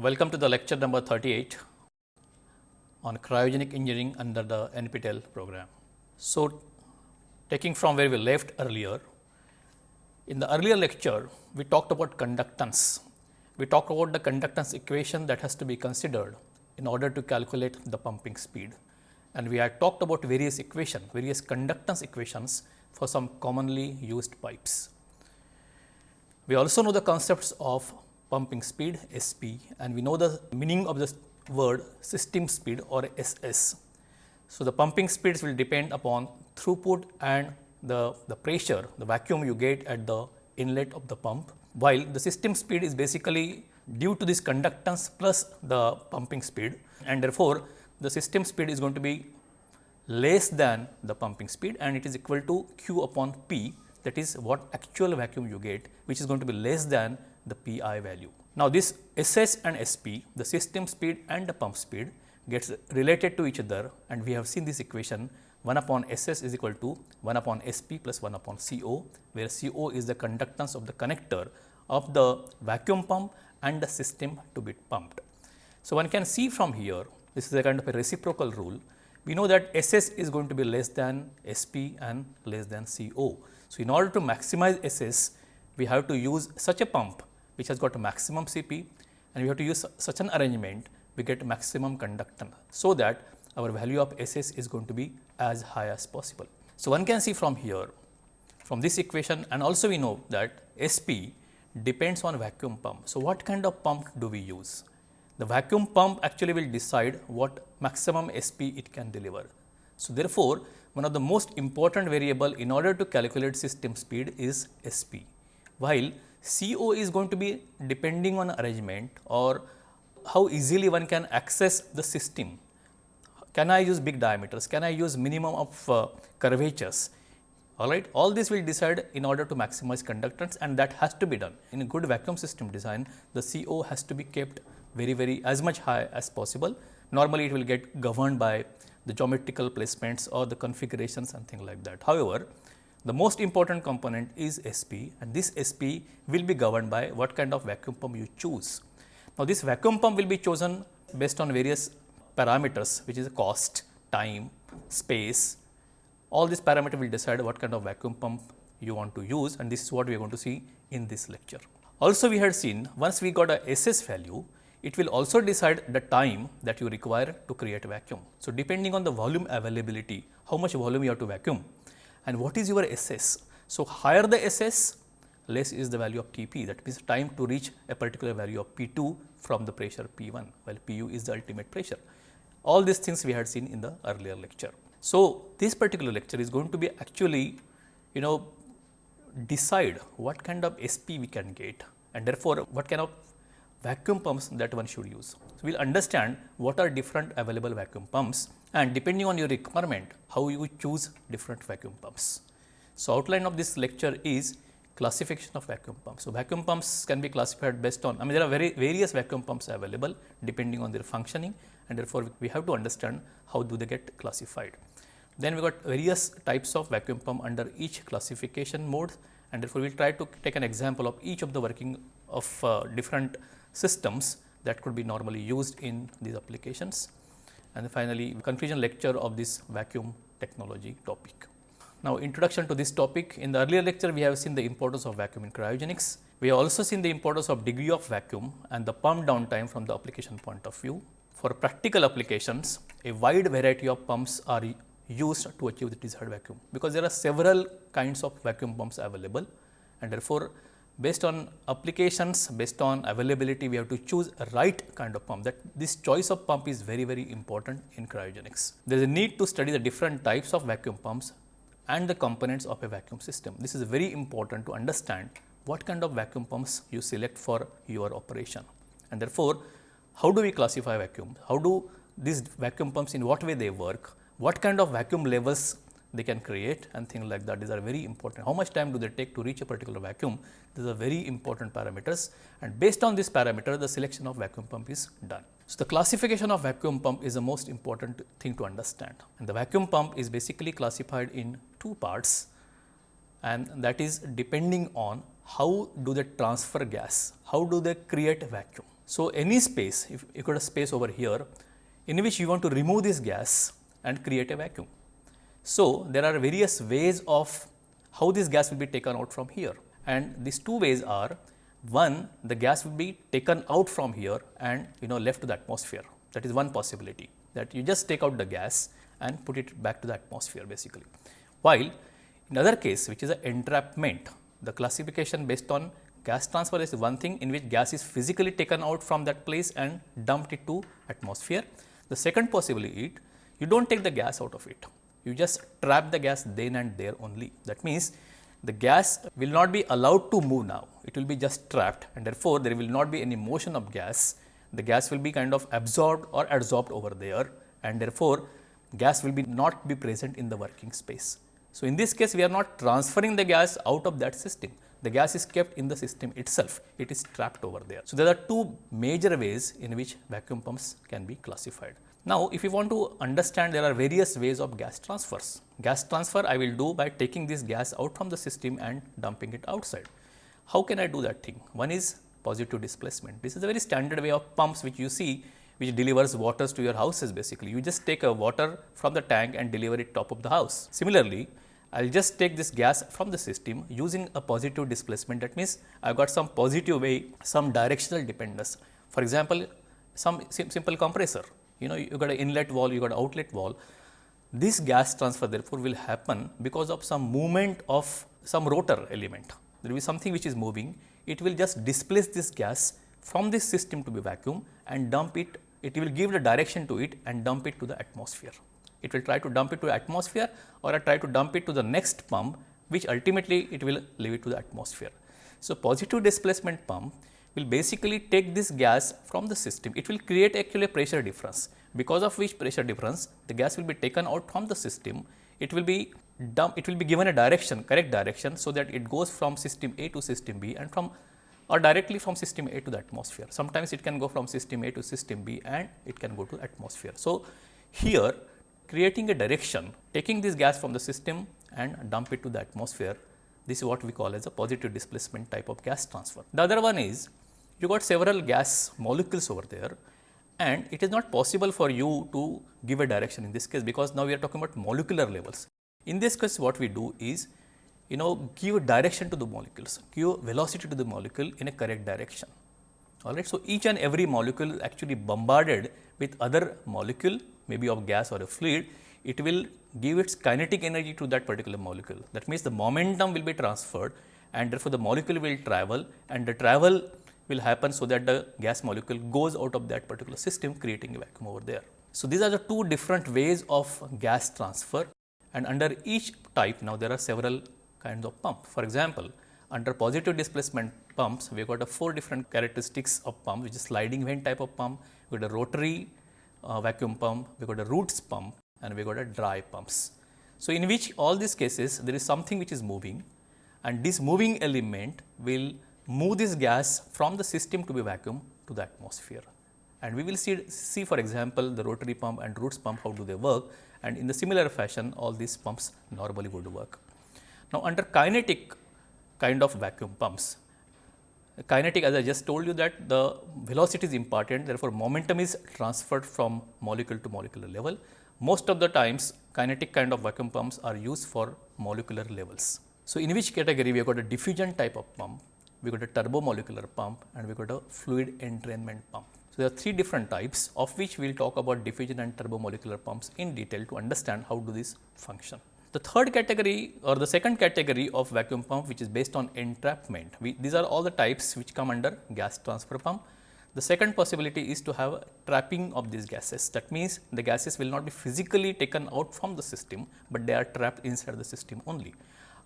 Welcome to the lecture number 38 on cryogenic engineering under the NPTEL program. So, taking from where we left earlier, in the earlier lecture, we talked about conductance. We talked about the conductance equation that has to be considered in order to calculate the pumping speed. And we had talked about various equation, various conductance equations for some commonly used pipes. We also know the concepts of pumping speed SP and we know the meaning of the word system speed or SS. So, the pumping speeds will depend upon throughput and the, the pressure, the vacuum you get at the inlet of the pump, while the system speed is basically due to this conductance plus the pumping speed and therefore, the system speed is going to be less than the pumping speed and it is equal to q upon p that is what actual vacuum you get which is going to be less than the pi value. Now, this SS and SP the system speed and the pump speed gets related to each other and we have seen this equation 1 upon SS is equal to 1 upon SP plus 1 upon CO, where CO is the conductance of the connector of the vacuum pump and the system to be pumped. So, one can see from here this is a kind of a reciprocal rule. We know that SS is going to be less than SP and less than CO. So, in order to maximize SS, we have to use such a pump which has got maximum CP and we have to use such an arrangement we get maximum conductance. So, that our value of SS is going to be as high as possible. So, one can see from here from this equation and also we know that SP depends on vacuum pump. So, what kind of pump do we use? The vacuum pump actually will decide what maximum SP it can deliver. So, therefore, one of the most important variable in order to calculate system speed is SP, while CO is going to be depending on arrangement or how easily one can access the system can I use big diameters? Can I use minimum of uh, curvatures? All right, all this will decide in order to maximize conductance and that has to be done. In a good vacuum system design, the CO has to be kept very, very as much high as possible. Normally, it will get governed by the geometrical placements or the configurations and things like that. However, the most important component is SP and this SP will be governed by what kind of vacuum pump you choose. Now, this vacuum pump will be chosen based on various parameters which is cost, time, space, all these parameters will decide what kind of vacuum pump you want to use and this is what we are going to see in this lecture. Also we had seen once we got a SS value, it will also decide the time that you require to create vacuum. So, depending on the volume availability, how much volume you have to vacuum and what is your SS. So, higher the SS, less is the value of Tp that means time to reach a particular value of P2 from the pressure P1 while Pu is the ultimate pressure. All these things we had seen in the earlier lecture. So, this particular lecture is going to be actually you know decide what kind of SP we can get and therefore, what kind of vacuum pumps that one should use. So, we will understand what are different available vacuum pumps and depending on your requirement how you choose different vacuum pumps. So, outline of this lecture is classification of vacuum pumps. So, vacuum pumps can be classified based on I mean there are very various vacuum pumps available depending on their functioning and therefore, we have to understand how do they get classified. Then we got various types of vacuum pump under each classification mode and therefore, we will try to take an example of each of the working of uh, different systems that could be normally used in these applications. And finally, conclusion lecture of this vacuum technology topic. Now, introduction to this topic. In the earlier lecture, we have seen the importance of vacuum in cryogenics. We have also seen the importance of degree of vacuum and the pump downtime from the application point of view. For practical applications, a wide variety of pumps are used to achieve the desired vacuum, because there are several kinds of vacuum pumps available and therefore, based on applications, based on availability, we have to choose a right kind of pump that this choice of pump is very, very important in cryogenics. There is a need to study the different types of vacuum pumps and the components of a vacuum system. This is very important to understand what kind of vacuum pumps you select for your operation and therefore, how do we classify vacuum? How do these vacuum pumps in what way they work? What kind of vacuum levels they can create and things like that. These are very important. How much time do they take to reach a particular vacuum? These are very important parameters and based on this parameter the selection of vacuum pump is done. So, the classification of vacuum pump is the most important thing to understand and the vacuum pump is basically classified in two parts and that is depending on how do they transfer gas, how do they create vacuum. So, any space, if you got a space over here in which you want to remove this gas and create a vacuum. So, there are various ways of how this gas will be taken out from here and these two ways are one the gas will be taken out from here and you know left to the atmosphere that is one possibility that you just take out the gas and put it back to the atmosphere basically. While in other case which is an entrapment the classification based on gas transfer is one thing in which gas is physically taken out from that place and dumped it to atmosphere. The second possibility you do not take the gas out of it, you just trap the gas then and there only. That means, the gas will not be allowed to move now, it will be just trapped and therefore, there will not be any motion of gas. The gas will be kind of absorbed or adsorbed over there and therefore, gas will be not be present in the working space. So, in this case we are not transferring the gas out of that system, the gas is kept in the system itself, it is trapped over there. So, there are two major ways in which vacuum pumps can be classified. Now, if you want to understand there are various ways of gas transfers. Gas transfer I will do by taking this gas out from the system and dumping it outside. How can I do that thing? One is positive displacement. This is a very standard way of pumps which you see which delivers waters to your houses basically. You just take a water from the tank and deliver it top of the house. Similarly, I will just take this gas from the system using a positive displacement that means I have got some positive way, some directional dependence. For example, some sim simple compressor, you know you got an inlet wall, you got an outlet wall. This gas transfer therefore will happen because of some movement of some rotor element. There will be something which is moving, it will just displace this gas from this system to be vacuum and dump it, it will give the direction to it and dump it to the atmosphere. It will try to dump it to atmosphere or try to dump it to the next pump which ultimately it will leave it to the atmosphere. So, positive displacement pump will basically take this gas from the system. It will create actually a pressure difference because of which pressure difference the gas will be taken out from the system. It will be dump, it will be given a direction correct direction. So, that it goes from system A to system B and from or directly from system A to the atmosphere. Sometimes it can go from system A to system B and it can go to atmosphere. So, here creating a direction, taking this gas from the system and dump it to the atmosphere. This is what we call as a positive displacement type of gas transfer. The other one is you got several gas molecules over there and it is not possible for you to give a direction in this case because now we are talking about molecular levels. In this case what we do is you know give a direction to the molecules, give velocity to the molecule in a correct direction. All right. So, each and every molecule is actually bombarded with other molecule maybe of gas or a fluid, it will give its kinetic energy to that particular molecule. That means, the momentum will be transferred and therefore, the molecule will travel and the travel will happen so that the gas molecule goes out of that particular system creating a vacuum over there. So, these are the two different ways of gas transfer and under each type now there are several kinds of pump. For example, under positive displacement pumps we have got a four different characteristics of pump which is sliding vane type of pump, we got a rotary uh, vacuum pump, we got a roots pump and we got a dry pumps. So, in which all these cases there is something which is moving and this moving element will move this gas from the system to be vacuum to the atmosphere. And we will see, see for example, the rotary pump and roots pump how do they work and in the similar fashion all these pumps normally would work. Now, under kinetic kind of vacuum pumps, kinetic as I just told you that the velocity is important therefore, momentum is transferred from molecule to molecular level. Most of the times kinetic kind of vacuum pumps are used for molecular levels. So, in which category we have got a diffusion type of pump, we got a turbomolecular pump and we got a fluid entrainment pump. So, there are three different types of which we will talk about diffusion and turbomolecular pumps in detail to understand how do these function. The third category or the second category of vacuum pump which is based on entrapment, we, these are all the types which come under gas transfer pump. The second possibility is to have trapping of these gases. That means, the gases will not be physically taken out from the system, but they are trapped inside the system only.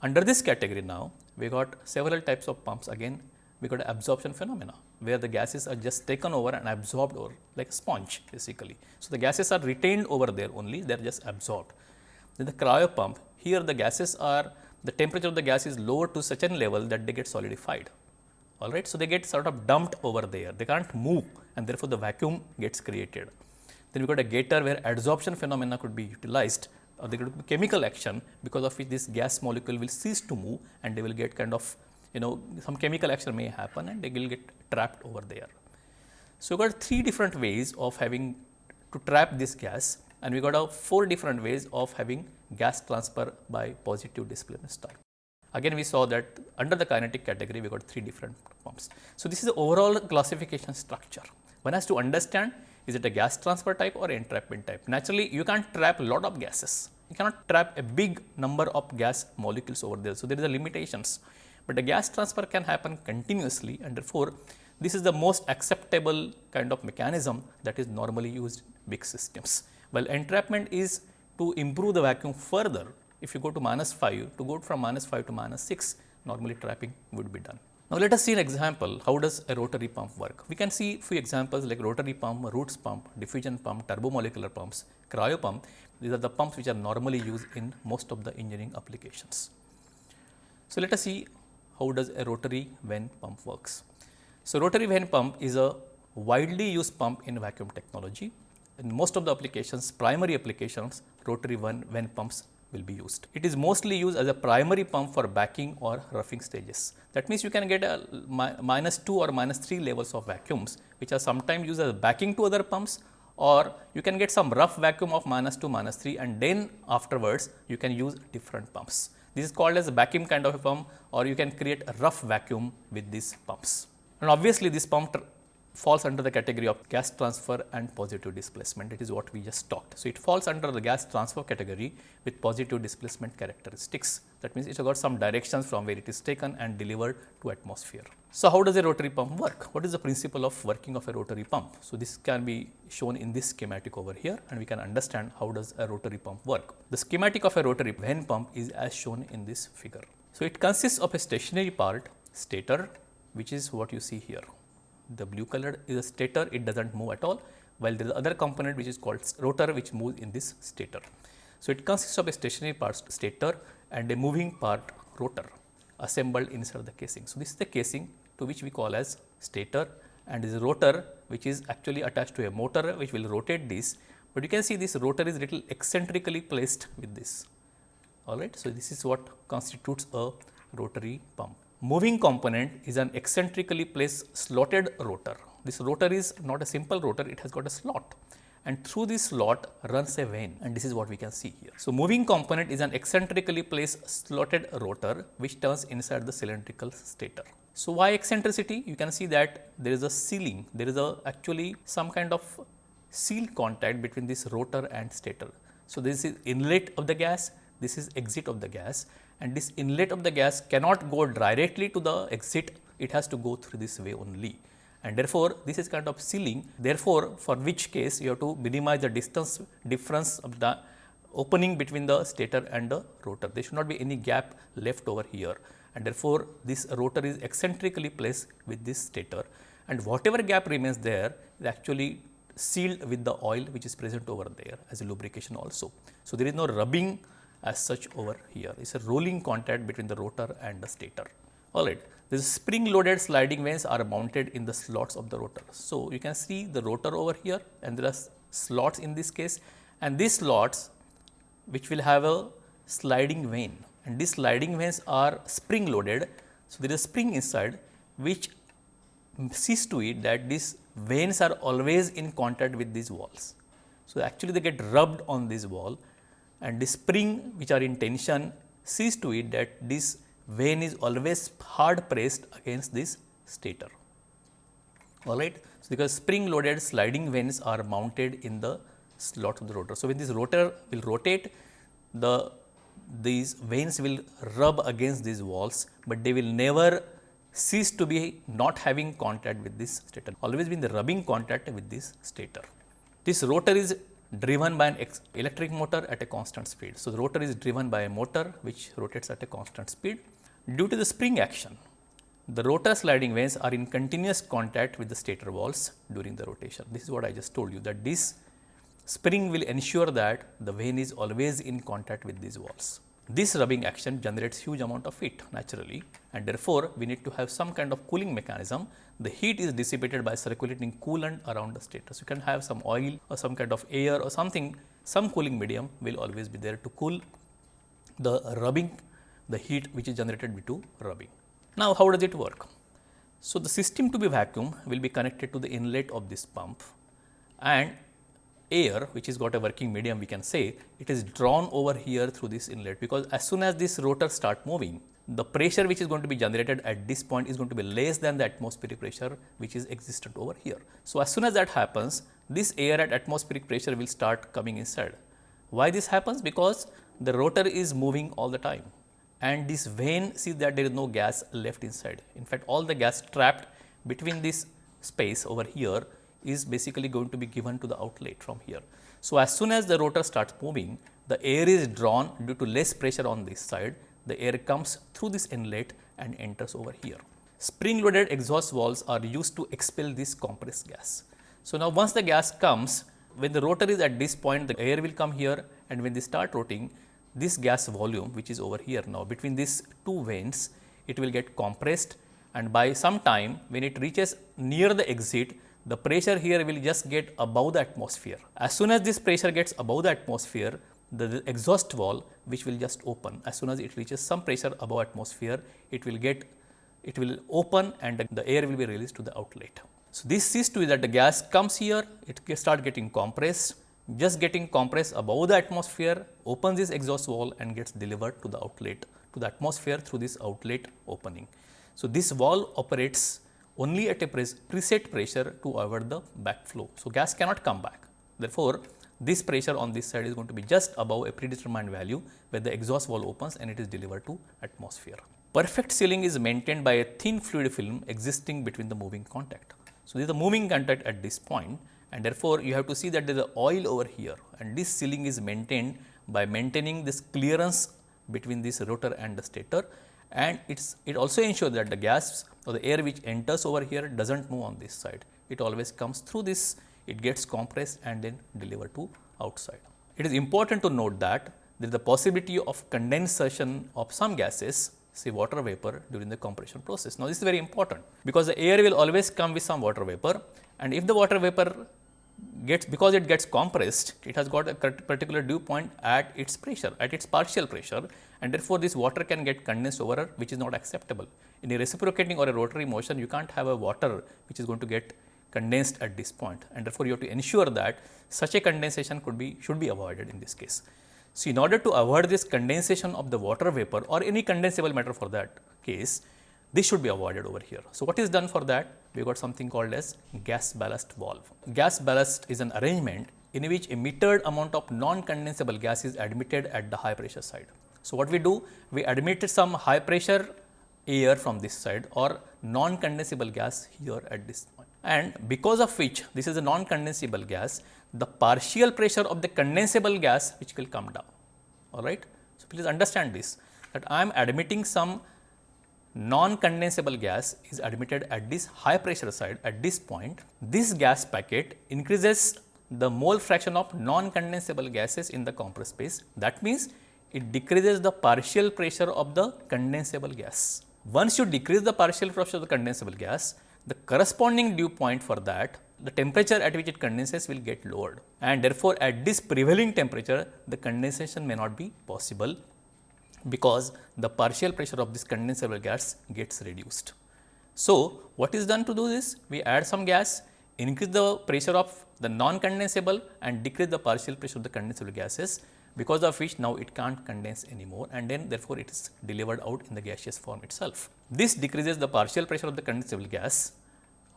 Under this category now, we got several types of pumps again we got absorption phenomena where the gases are just taken over and absorbed over like a sponge basically. So, the gases are retained over there only they are just absorbed. Then the cryo pump, here the gases are, the temperature of the gas is lower to such a level that they get solidified. All right. So, they get sort of dumped over there, they can't move and therefore, the vacuum gets created. Then we got a getter where adsorption phenomena could be utilized or there could be chemical action because of which this gas molecule will cease to move and they will get kind of you know some chemical action may happen and they will get trapped over there. So, we got three different ways of having to trap this gas and we got a four different ways of having gas transfer by positive displacement style. Again we saw that under the kinetic category we got three different pumps. So, this is the overall classification structure. One has to understand is it a gas transfer type or entrapment type. Naturally, you can't trap a lot of gases. You cannot trap a big number of gas molecules over there. So, there is a limitations, but the gas transfer can happen continuously and therefore, this is the most acceptable kind of mechanism that is normally used in big systems. While entrapment is to improve the vacuum further, if you go to minus 5, to go from minus 5 to minus 6, normally trapping would be done. Now, let us see an example how does a rotary pump work. We can see few examples like rotary pump, Roots pump, diffusion pump, turbomolecular pumps, cryo pump. These are the pumps which are normally used in most of the engineering applications. So, let us see how does a rotary vane pump works. So, rotary vane pump is a widely used pump in vacuum technology. In most of the applications, primary applications, rotary vane, vane pumps will be used. It is mostly used as a primary pump for backing or roughing stages. That means you can get a mi minus 2 or minus 3 levels of vacuums, which are sometimes used as backing to other pumps or you can get some rough vacuum of minus 2, minus 3 and then afterwards you can use different pumps. This is called as a vacuum kind of a pump or you can create a rough vacuum with these pumps. And obviously, this pump falls under the category of gas transfer and positive displacement. It is what we just talked. So, it falls under the gas transfer category with positive displacement characteristics. That means, it has got some directions from where it is taken and delivered to atmosphere. So, how does a rotary pump work? What is the principle of working of a rotary pump? So, this can be shown in this schematic over here and we can understand how does a rotary pump work. The schematic of a rotary vane pump is as shown in this figure. So, it consists of a stationary part stator which is what you see here the blue color is a stator, it does not move at all, while there is other component which is called rotor which moves in this stator. So, it consists of a stationary part stator and a moving part rotor assembled inside the casing. So, this is the casing to which we call as stator and this rotor which is actually attached to a motor which will rotate this, but you can see this rotor is little eccentrically placed with this. All right. So, this is what constitutes a rotary pump. Moving component is an eccentrically placed slotted rotor. This rotor is not a simple rotor, it has got a slot and through this slot runs a vane and this is what we can see here. So, moving component is an eccentrically placed slotted rotor which turns inside the cylindrical stator. So, why eccentricity? You can see that there is a sealing, there is a actually some kind of seal contact between this rotor and stator. So, this is inlet of the gas, this is exit of the gas and this inlet of the gas cannot go directly to the exit, it has to go through this way only. And therefore, this is kind of sealing, therefore, for which case you have to minimize the distance difference of the opening between the stator and the rotor. There should not be any gap left over here and therefore, this rotor is eccentrically placed with this stator and whatever gap remains there is actually sealed with the oil which is present over there as a lubrication also. So, there is no rubbing as such over here. It is a rolling contact between the rotor and the stator. Alright, these spring loaded sliding vanes are mounted in the slots of the rotor. So, you can see the rotor over here and there are slots in this case and these slots which will have a sliding vane and these sliding vanes are spring loaded. So, there is a spring inside which sees to it that these vanes are always in contact with these walls. So, actually they get rubbed on this wall and the spring which are in tension sees to it that this vane is always hard pressed against this stator. All right. So, because spring loaded sliding vanes are mounted in the slot of the rotor. So, when this rotor will rotate, the these vanes will rub against these walls, but they will never cease to be not having contact with this stator, always been the rubbing contact with this stator. This rotor is driven by an electric motor at a constant speed. So, the rotor is driven by a motor which rotates at a constant speed. Due to the spring action, the rotor sliding vanes are in continuous contact with the stator walls during the rotation. This is what I just told you that this spring will ensure that the vane is always in contact with these walls. This rubbing action generates huge amount of heat naturally and therefore, we need to have some kind of cooling mechanism. The heat is dissipated by circulating coolant around the stator. So, you can have some oil or some kind of air or something, some cooling medium will always be there to cool the rubbing, the heat which is generated due to rubbing. Now, how does it work? So, the system to be vacuum will be connected to the inlet of this pump and air which is got a working medium we can say it is drawn over here through this inlet because as soon as this rotor start moving the pressure which is going to be generated at this point is going to be less than the atmospheric pressure which is existent over here. So, as soon as that happens this air at atmospheric pressure will start coming inside. Why this happens? Because the rotor is moving all the time and this vane see that there is no gas left inside. In fact, all the gas trapped between this space over here is basically going to be given to the outlet from here. So, as soon as the rotor starts moving the air is drawn due to less pressure on this side the air comes through this inlet and enters over here. Spring loaded exhaust valves are used to expel this compressed gas. So, now once the gas comes when the rotor is at this point the air will come here and when they start rotating this gas volume which is over here now between these two vanes it will get compressed and by some time when it reaches near the exit the pressure here will just get above the atmosphere. As soon as this pressure gets above the atmosphere the, exhaust valve which will just open as soon as it reaches some pressure above atmosphere it will get it will open and the air will be released to the outlet. So, this sees to that the gas comes here it start getting compressed just getting compressed above the atmosphere opens this exhaust valve and gets delivered to the outlet to the atmosphere through this outlet opening. So, this valve operates only at a preset pressure to avoid the backflow. So, gas cannot come back therefore, this pressure on this side is going to be just above a predetermined value where the exhaust valve opens and it is delivered to atmosphere. Perfect sealing is maintained by a thin fluid film existing between the moving contact. So, this is the moving contact at this point and therefore, you have to see that there is oil over here and this sealing is maintained by maintaining this clearance between this rotor and the stator and it's it also ensures that the gas or the air which enters over here does not move on this side. It always comes through this it gets compressed and then delivered to outside. It is important to note that there is the possibility of condensation of some gases say water vapor during the compression process. Now, this is very important because the air will always come with some water vapor and if the water vapor gets because it gets compressed it has got a particular dew point at its pressure at its partial pressure and therefore, this water can get condensed over which is not acceptable. In a reciprocating or a rotary motion you can't have a water which is going to get condensed at this point and therefore, you have to ensure that such a condensation could be should be avoided in this case. So, in order to avoid this condensation of the water vapor or any condensable matter for that case, this should be avoided over here. So, what is done for that? We got something called as gas ballast valve. Gas ballast is an arrangement in which a metered amount of non-condensable gas is admitted at the high pressure side. So, what we do? We admit some high pressure air from this side or non-condensable gas here at this point. and because of which this is a non-condensable gas, the partial pressure of the condensable gas which will come down. All right. So, please understand this that I am admitting some non-condensable gas is admitted at this high pressure side at this point. This gas packet increases the mole fraction of non-condensable gases in the compressed space. That means, it decreases the partial pressure of the condensable gas. Once you decrease the partial pressure of the condensable gas, the corresponding dew point for that the temperature at which it condenses will get lowered and therefore, at this prevailing temperature the condensation may not be possible because the partial pressure of this condensable gas gets reduced. So, what is done to do this? We add some gas, increase the pressure of the non-condensable and decrease the partial pressure of the condensable gases because of which now it can't condense anymore and then therefore, it is delivered out in the gaseous form itself. This decreases the partial pressure of the condensable gas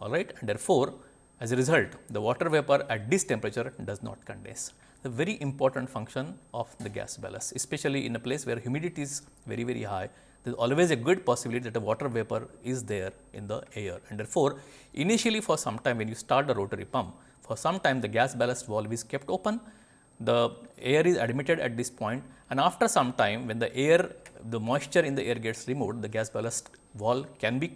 all right and therefore, as a result the water vapor at this temperature does not condense. The very important function of the gas ballast especially in a place where humidity is very very high there is always a good possibility that the water vapor is there in the air and therefore, initially for some time when you start the rotary pump for some time the gas ballast valve is kept open the air is admitted at this point and after some time when the air the moisture in the air gets removed the gas ballast valve can be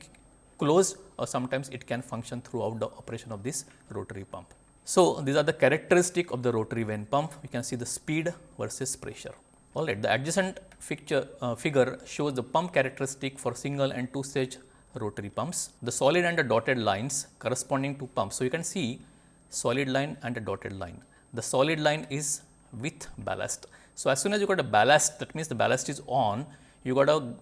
closed or sometimes it can function throughout the operation of this rotary pump. So, these are the characteristic of the rotary vane pump we can see the speed versus pressure. Alright, the adjacent uh, figure shows the pump characteristic for single and two stage rotary pumps. The solid and the dotted lines corresponding to pumps. So, you can see solid line and a dotted line the solid line is with ballast. So, as soon as you got a ballast that means the ballast is on you got a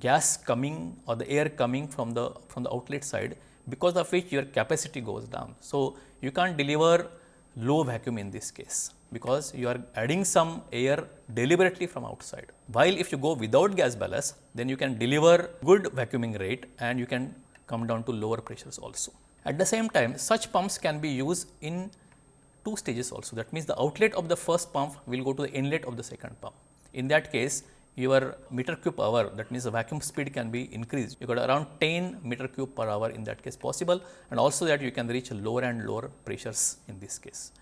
gas coming or the air coming from the from the outlet side because of which your capacity goes down. So, you can't deliver low vacuum in this case because you are adding some air deliberately from outside. While if you go without gas ballast then you can deliver good vacuuming rate and you can come down to lower pressures also. At the same time such pumps can be used in two stages also that means the outlet of the first pump will go to the inlet of the second pump. In that case your meter cube hour that means the vacuum speed can be increased. You got around 10 meter cube per hour in that case possible and also that you can reach lower and lower pressures in this case.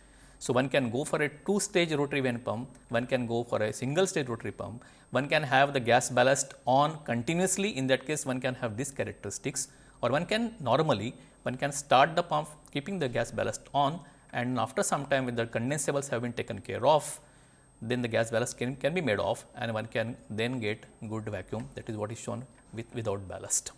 So, one can go for a two stage rotary vane pump, one can go for a single stage rotary pump, one can have the gas ballast on continuously in that case one can have these characteristics or one can normally one can start the pump keeping the gas ballast on and after some time when the condensables have been taken care of then the gas ballast can, can be made off and one can then get good vacuum that is what is shown with without ballast.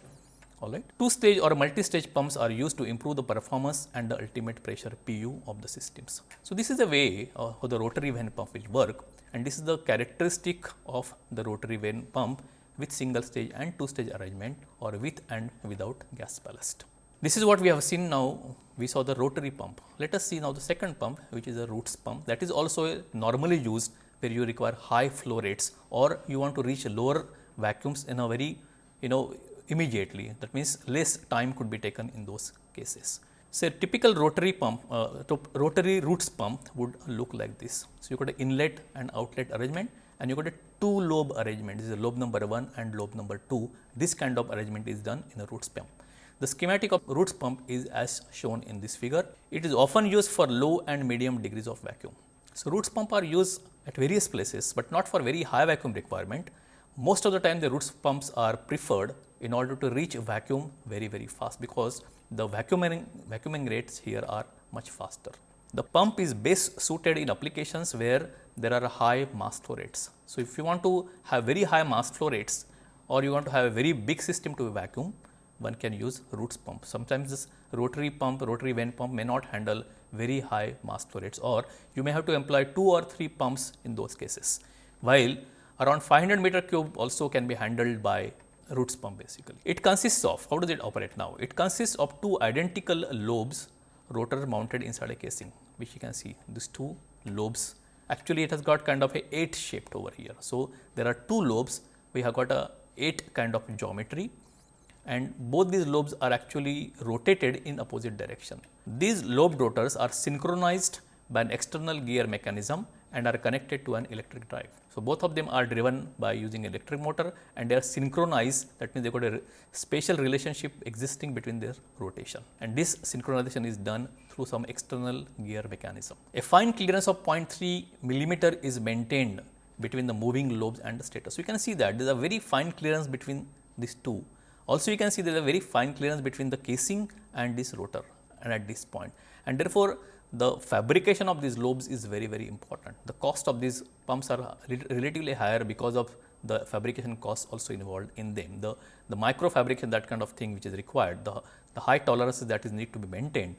All right. Two stage or multi stage pumps are used to improve the performance and the ultimate pressure PU of the systems. So, this is the way uh, how the rotary vane pump will work and this is the characteristic of the rotary vane pump with single stage and two stage arrangement or with and without gas ballast. This is what we have seen now we saw the rotary pump. Let us see now the second pump which is a roots pump that is also normally used where you require high flow rates or you want to reach lower vacuums in a very you know immediately that means less time could be taken in those cases. So, a typical rotary pump uh, rotary roots pump would look like this. So, you got an inlet and outlet arrangement and you got a two lobe arrangement this is lobe number 1 and lobe number 2 this kind of arrangement is done in a roots pump. The schematic of roots pump is as shown in this figure. It is often used for low and medium degrees of vacuum. So, roots pump are used at various places, but not for very high vacuum requirement. Most of the time the roots pumps are preferred in order to reach vacuum very very fast because the vacuuming, vacuuming rates here are much faster. The pump is best suited in applications where there are high mass flow rates. So, if you want to have very high mass flow rates or you want to have a very big system to vacuum, one can use roots pump. Sometimes this rotary pump, rotary vane pump may not handle very high mass flow rates or you may have to employ two or three pumps in those cases. While around 500 meter cube also can be handled by roots pump basically. It consists of, how does it operate now? It consists of two identical lobes rotor mounted inside a casing which you can see these two lobes actually it has got kind of a 8 shaped over here. So, there are two lobes we have got a 8 kind of geometry and both these lobes are actually rotated in opposite direction. These lobe rotors are synchronized by an external gear mechanism and are connected to an electric drive. So, both of them are driven by using electric motor and they are synchronized that means they got a spatial relationship existing between their rotation and this synchronization is done through some external gear mechanism. A fine clearance of 0.3 millimeter is maintained between the moving lobes and the stator. So, you can see that there is a very fine clearance between these two also you can see there is a very fine clearance between the casing and this rotor and at this point and therefore, the fabrication of these lobes is very very important. The cost of these pumps are relatively higher because of the fabrication costs also involved in them. The, the micro fabrication that kind of thing which is required, the, the high tolerances that is need to be maintained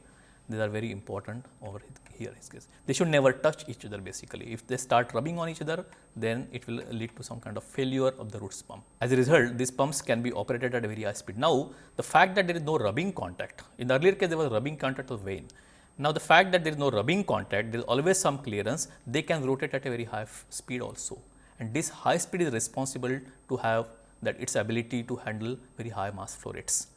these are very important over here his case. They should never touch each other basically. If they start rubbing on each other, then it will lead to some kind of failure of the roots pump. As a result, these pumps can be operated at a very high speed. Now, the fact that there is no rubbing contact, in the earlier case there was rubbing contact of vane. Now, the fact that there is no rubbing contact, there is always some clearance, they can rotate at a very high speed also. And this high speed is responsible to have that its ability to handle very high mass flow rates.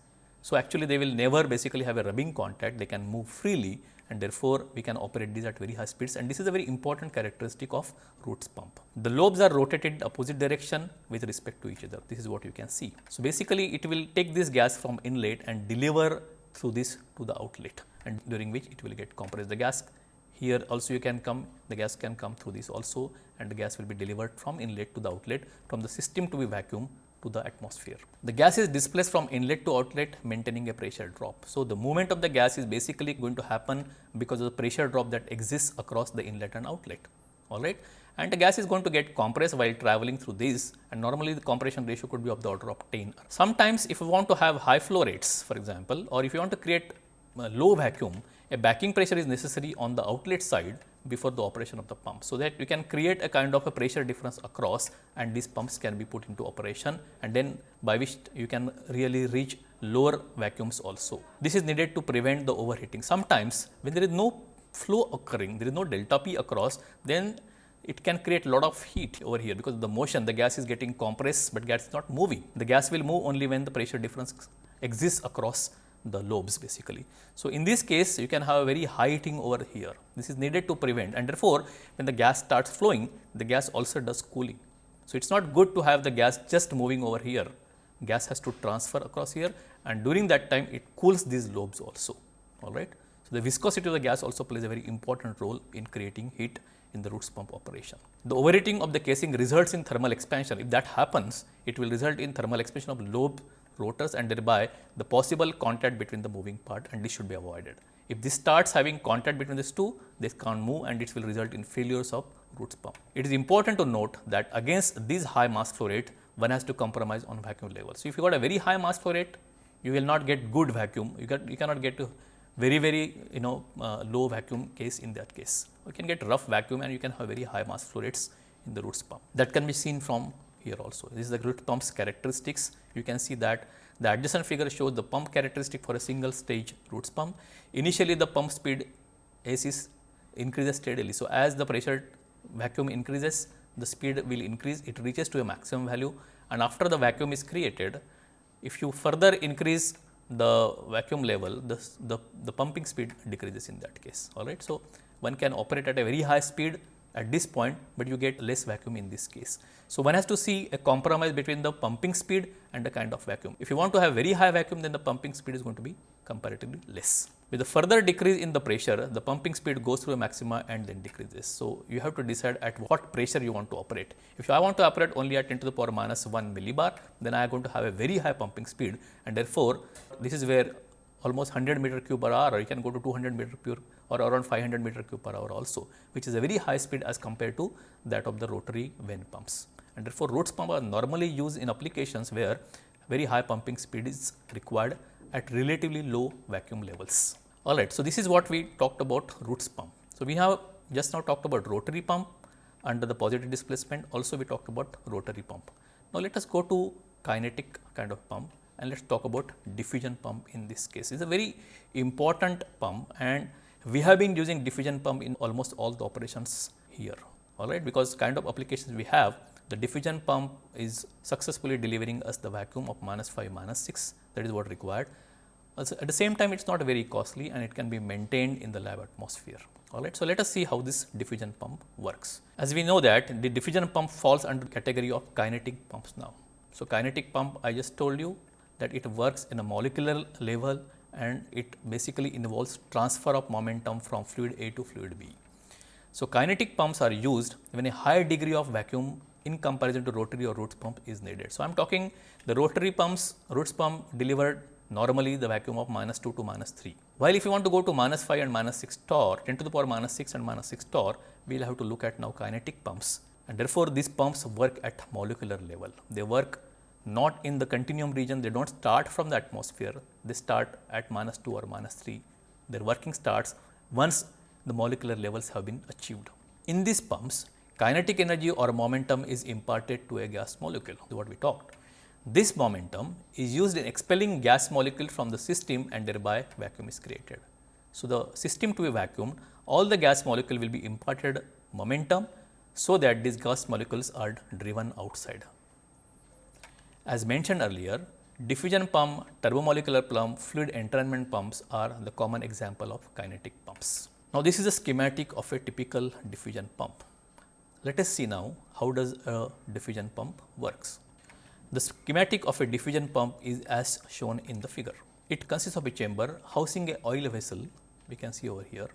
So, actually they will never basically have a rubbing contact, they can move freely and therefore, we can operate these at very high speeds and this is a very important characteristic of roots pump. The lobes are rotated opposite direction with respect to each other, this is what you can see. So, basically it will take this gas from inlet and deliver through this to the outlet and during which it will get compressed. The gas here also you can come, the gas can come through this also and the gas will be delivered from inlet to the outlet from the system to be vacuum to the atmosphere. The gas is displaced from inlet to outlet maintaining a pressure drop. So, the movement of the gas is basically going to happen because of the pressure drop that exists across the inlet and outlet all right and the gas is going to get compressed while traveling through this and normally the compression ratio could be of the order of 10. Sometimes if you want to have high flow rates for example or if you want to create low vacuum a backing pressure is necessary on the outlet side before the operation of the pump. So, that you can create a kind of a pressure difference across and these pumps can be put into operation and then by which you can really reach lower vacuums also. This is needed to prevent the overheating. Sometimes when there is no flow occurring, there is no delta P across, then it can create a lot of heat over here because the motion the gas is getting compressed, but gas is not moving. The gas will move only when the pressure difference exists across the lobes basically. So, in this case you can have a very high heating over here. This is needed to prevent and therefore, when the gas starts flowing the gas also does cooling. So, it is not good to have the gas just moving over here. Gas has to transfer across here and during that time it cools these lobes also all right. So, the viscosity of the gas also plays a very important role in creating heat in the roots pump operation. The overheating of the casing results in thermal expansion. If that happens, it will result in thermal expansion of lobe rotors and thereby the possible contact between the moving part and this should be avoided. If this starts having contact between these two, this can't move and it will result in failures of roots pump. It is important to note that against this high mass flow rate, one has to compromise on vacuum level. So, if you got a very high mass flow rate, you will not get good vacuum, you, get, you cannot get very very you know uh, low vacuum case in that case. You can get rough vacuum and you can have very high mass flow rates in the roots pump. That can be seen from here also. This is the root pump's characteristics. You can see that the adjacent figure shows the pump characteristic for a single stage roots pump. Initially the pump speed AC increases steadily. So, as the pressure vacuum increases the speed will increase it reaches to a maximum value and after the vacuum is created if you further increase the vacuum level the, the, the pumping speed decreases in that case all right. So, one can operate at a very high speed at this point, but you get less vacuum in this case. So, one has to see a compromise between the pumping speed and the kind of vacuum. If you want to have very high vacuum, then the pumping speed is going to be comparatively less. With the further decrease in the pressure, the pumping speed goes through a maxima and then decreases. So, you have to decide at what pressure you want to operate. If I want to operate only at 10 to the power minus 1 millibar, then I am going to have a very high pumping speed and therefore, this is where almost 100 meter cube per hour or you can go to 200 meter cube or around 500 meter cube per hour also, which is a very high speed as compared to that of the rotary vane pumps. And therefore, roots pump are normally used in applications where very high pumping speed is required at relatively low vacuum levels. Alright, so this is what we talked about roots pump. So, we have just now talked about rotary pump under the positive displacement also we talked about rotary pump. Now, let us go to kinetic kind of pump and let us talk about diffusion pump in this case. It is a very important pump and we have been using diffusion pump in almost all the operations here, all right, because kind of applications we have, the diffusion pump is successfully delivering us the vacuum of minus 5, minus 6, that is what required. Also, at the same time, it is not very costly and it can be maintained in the lab atmosphere. All right. So, let us see how this diffusion pump works. As we know that the diffusion pump falls under category of kinetic pumps now. So, kinetic pump I just told you that it works in a molecular level and it basically involves transfer of momentum from fluid A to fluid B. So, kinetic pumps are used when a high degree of vacuum in comparison to rotary or roots pump is needed. So, I am talking the rotary pumps, roots pump delivered normally the vacuum of minus 2 to minus 3. While if you want to go to minus 5 and minus 6 torr, 10 to the power minus 6 and minus 6 torr, we will have to look at now kinetic pumps and therefore, these pumps work at molecular level. They work not in the continuum region, they do not start from the atmosphere, they start at minus 2 or minus 3. Their working starts once the molecular levels have been achieved. In these pumps, kinetic energy or momentum is imparted to a gas molecule, what we talked. This momentum is used in expelling gas molecule from the system and thereby vacuum is created. So, the system to be vacuumed, all the gas molecule will be imparted momentum so that these gas molecules are driven outside. As mentioned earlier, diffusion pump, turbomolecular pump, fluid entrainment pumps are the common example of kinetic pumps. Now, this is a schematic of a typical diffusion pump. Let us see now how does a diffusion pump works. The schematic of a diffusion pump is as shown in the figure. It consists of a chamber housing a oil vessel, we can see over here.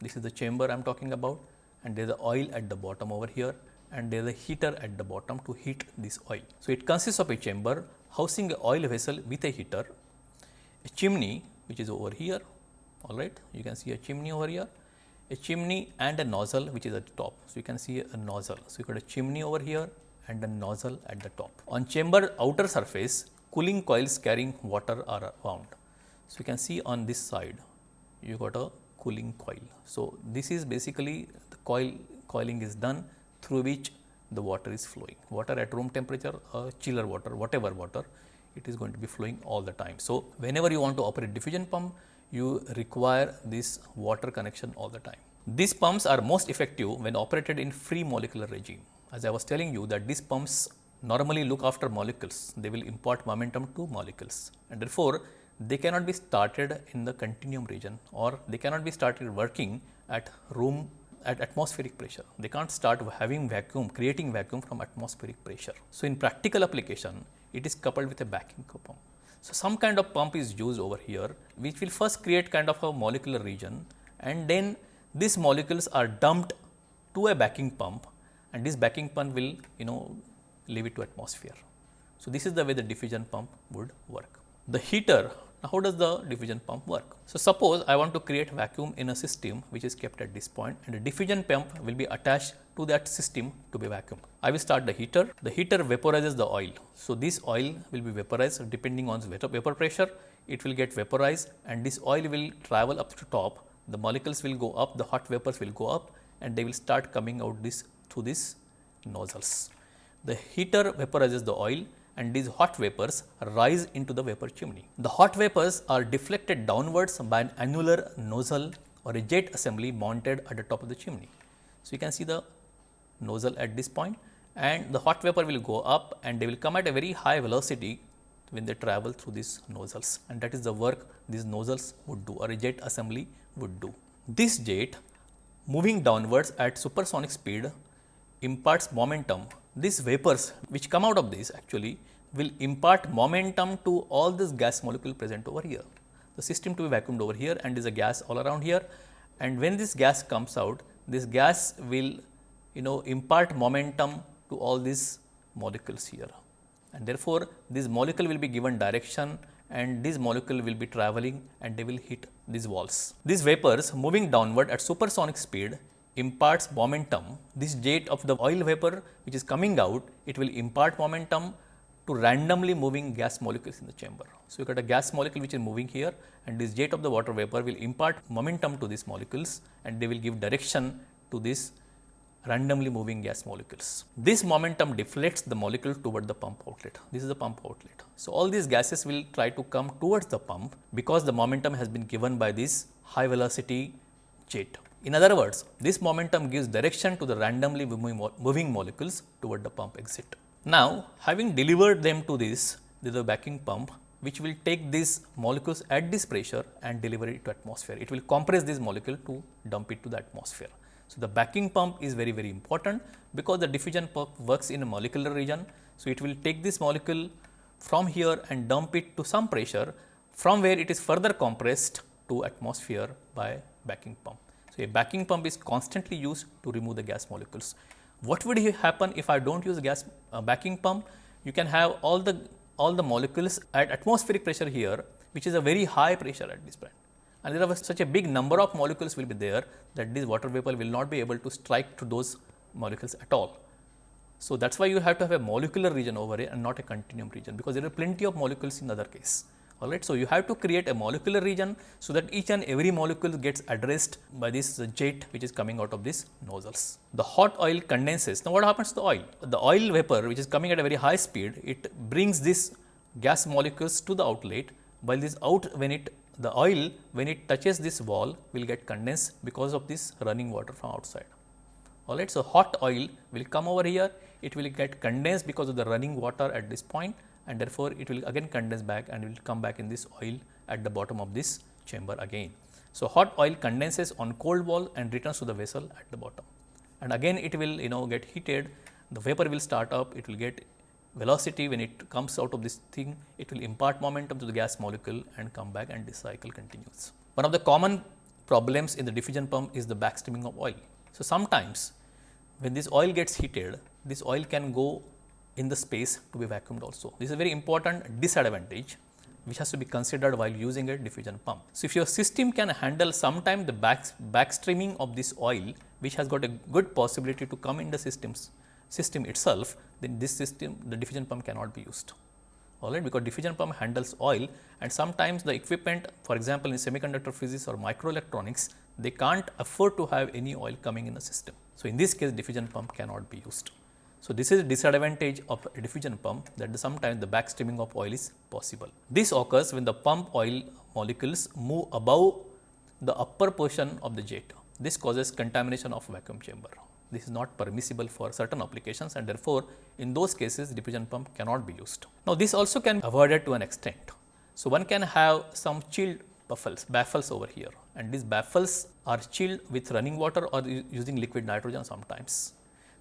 This is the chamber I am talking about and there is the oil at the bottom over here and there is a heater at the bottom to heat this oil. So, it consists of a chamber housing a oil vessel with a heater, a chimney which is over here, all right. You can see a chimney over here, a chimney and a nozzle which is at the top. So, you can see a nozzle. So, you got a chimney over here and a nozzle at the top. On chamber outer surface, cooling coils carrying water are wound. So, you can see on this side, you got a cooling coil. So, this is basically the coil coiling is done through which the water is flowing. Water at room temperature, uh, chiller water, whatever water, it is going to be flowing all the time. So, whenever you want to operate diffusion pump, you require this water connection all the time. These pumps are most effective when operated in free molecular regime. As I was telling you that these pumps normally look after molecules, they will impart momentum to molecules and therefore, they cannot be started in the continuum region or they cannot be started working at room at atmospheric pressure. They can't start having vacuum, creating vacuum from atmospheric pressure. So, in practical application, it is coupled with a backing pump. So, some kind of pump is used over here, which will first create kind of a molecular region and then these molecules are dumped to a backing pump and this backing pump will you know leave it to atmosphere. So, this is the way the diffusion pump would work. The heater now, how does the diffusion pump work? So, suppose I want to create vacuum in a system which is kept at this point and a diffusion pump will be attached to that system to be vacuum. I will start the heater, the heater vaporizes the oil. So, this oil will be vaporized depending on the vapor pressure, it will get vaporized and this oil will travel up to top, the molecules will go up, the hot vapors will go up and they will start coming out this through these nozzles. The heater vaporizes the oil and these hot vapors rise into the vapor chimney. The hot vapors are deflected downwards by an annular nozzle or a jet assembly mounted at the top of the chimney. So, you can see the nozzle at this point and the hot vapor will go up and they will come at a very high velocity when they travel through these nozzles and that is the work these nozzles would do or a jet assembly would do. This jet moving downwards at supersonic speed imparts momentum these vapors which come out of this actually will impart momentum to all this gas molecule present over here. The system to be vacuumed over here and is a gas all around here and when this gas comes out, this gas will you know impart momentum to all these molecules here and therefore, this molecule will be given direction and this molecule will be traveling and they will hit these walls. These vapors moving downward at supersonic speed imparts momentum, this jet of the oil vapor which is coming out, it will impart momentum to randomly moving gas molecules in the chamber. So, you got a gas molecule which is moving here and this jet of the water vapor will impart momentum to these molecules and they will give direction to this randomly moving gas molecules. This momentum deflects the molecule toward the pump outlet. This is the pump outlet. So, all these gases will try to come towards the pump because the momentum has been given by this high velocity jet. In other words, this momentum gives direction to the randomly moving molecules toward the pump exit. Now, having delivered them to this, this is the backing pump which will take these molecules at this pressure and deliver it to atmosphere. It will compress this molecule to dump it to the atmosphere. So, the backing pump is very very important because the diffusion pump works in a molecular region. So, it will take this molecule from here and dump it to some pressure from where it is further compressed to atmosphere by backing pump. So, a backing pump is constantly used to remove the gas molecules. What would happen if I do not use gas uh, backing pump? You can have all the all the molecules at atmospheric pressure here, which is a very high pressure at this point. And there are such a big number of molecules will be there that this water vapor will not be able to strike to those molecules at all. So, that is why you have to have a molecular region over here and not a continuum region, because there are plenty of molecules in the other case all right. So, you have to create a molecular region, so that each and every molecule gets addressed by this jet which is coming out of these nozzles. The hot oil condenses. Now, what happens to the oil? The oil vapor which is coming at a very high speed, it brings this gas molecules to the outlet, while this out when it the oil when it touches this wall will get condensed because of this running water from outside. All right. So, hot oil will come over here, it will get condensed because of the running water at this point and therefore, it will again condense back and will come back in this oil at the bottom of this chamber again. So, hot oil condenses on cold wall and returns to the vessel at the bottom and again it will you know get heated, the vapor will start up, it will get velocity when it comes out of this thing, it will impart momentum to the gas molecule and come back and this cycle continues. One of the common problems in the diffusion pump is the backstreaming of oil. So, sometimes when this oil gets heated, this oil can go in the space to be vacuumed also. This is a very important disadvantage which has to be considered while using a diffusion pump. So, if your system can handle sometime the back, backstreaming of this oil which has got a good possibility to come in the systems system itself, then this system the diffusion pump cannot be used. all right, because diffusion pump handles oil and sometimes the equipment for example, in semiconductor physics or microelectronics, they can't afford to have any oil coming in the system. So, in this case diffusion pump cannot be used. So, this is a disadvantage of a diffusion pump that sometimes the backstreaming of oil is possible. This occurs when the pump oil molecules move above the upper portion of the jet. This causes contamination of vacuum chamber. This is not permissible for certain applications and therefore, in those cases diffusion pump cannot be used. Now, this also can be avoided to an extent. So, one can have some chilled baffles, baffles over here and these baffles are chilled with running water or using liquid nitrogen sometimes.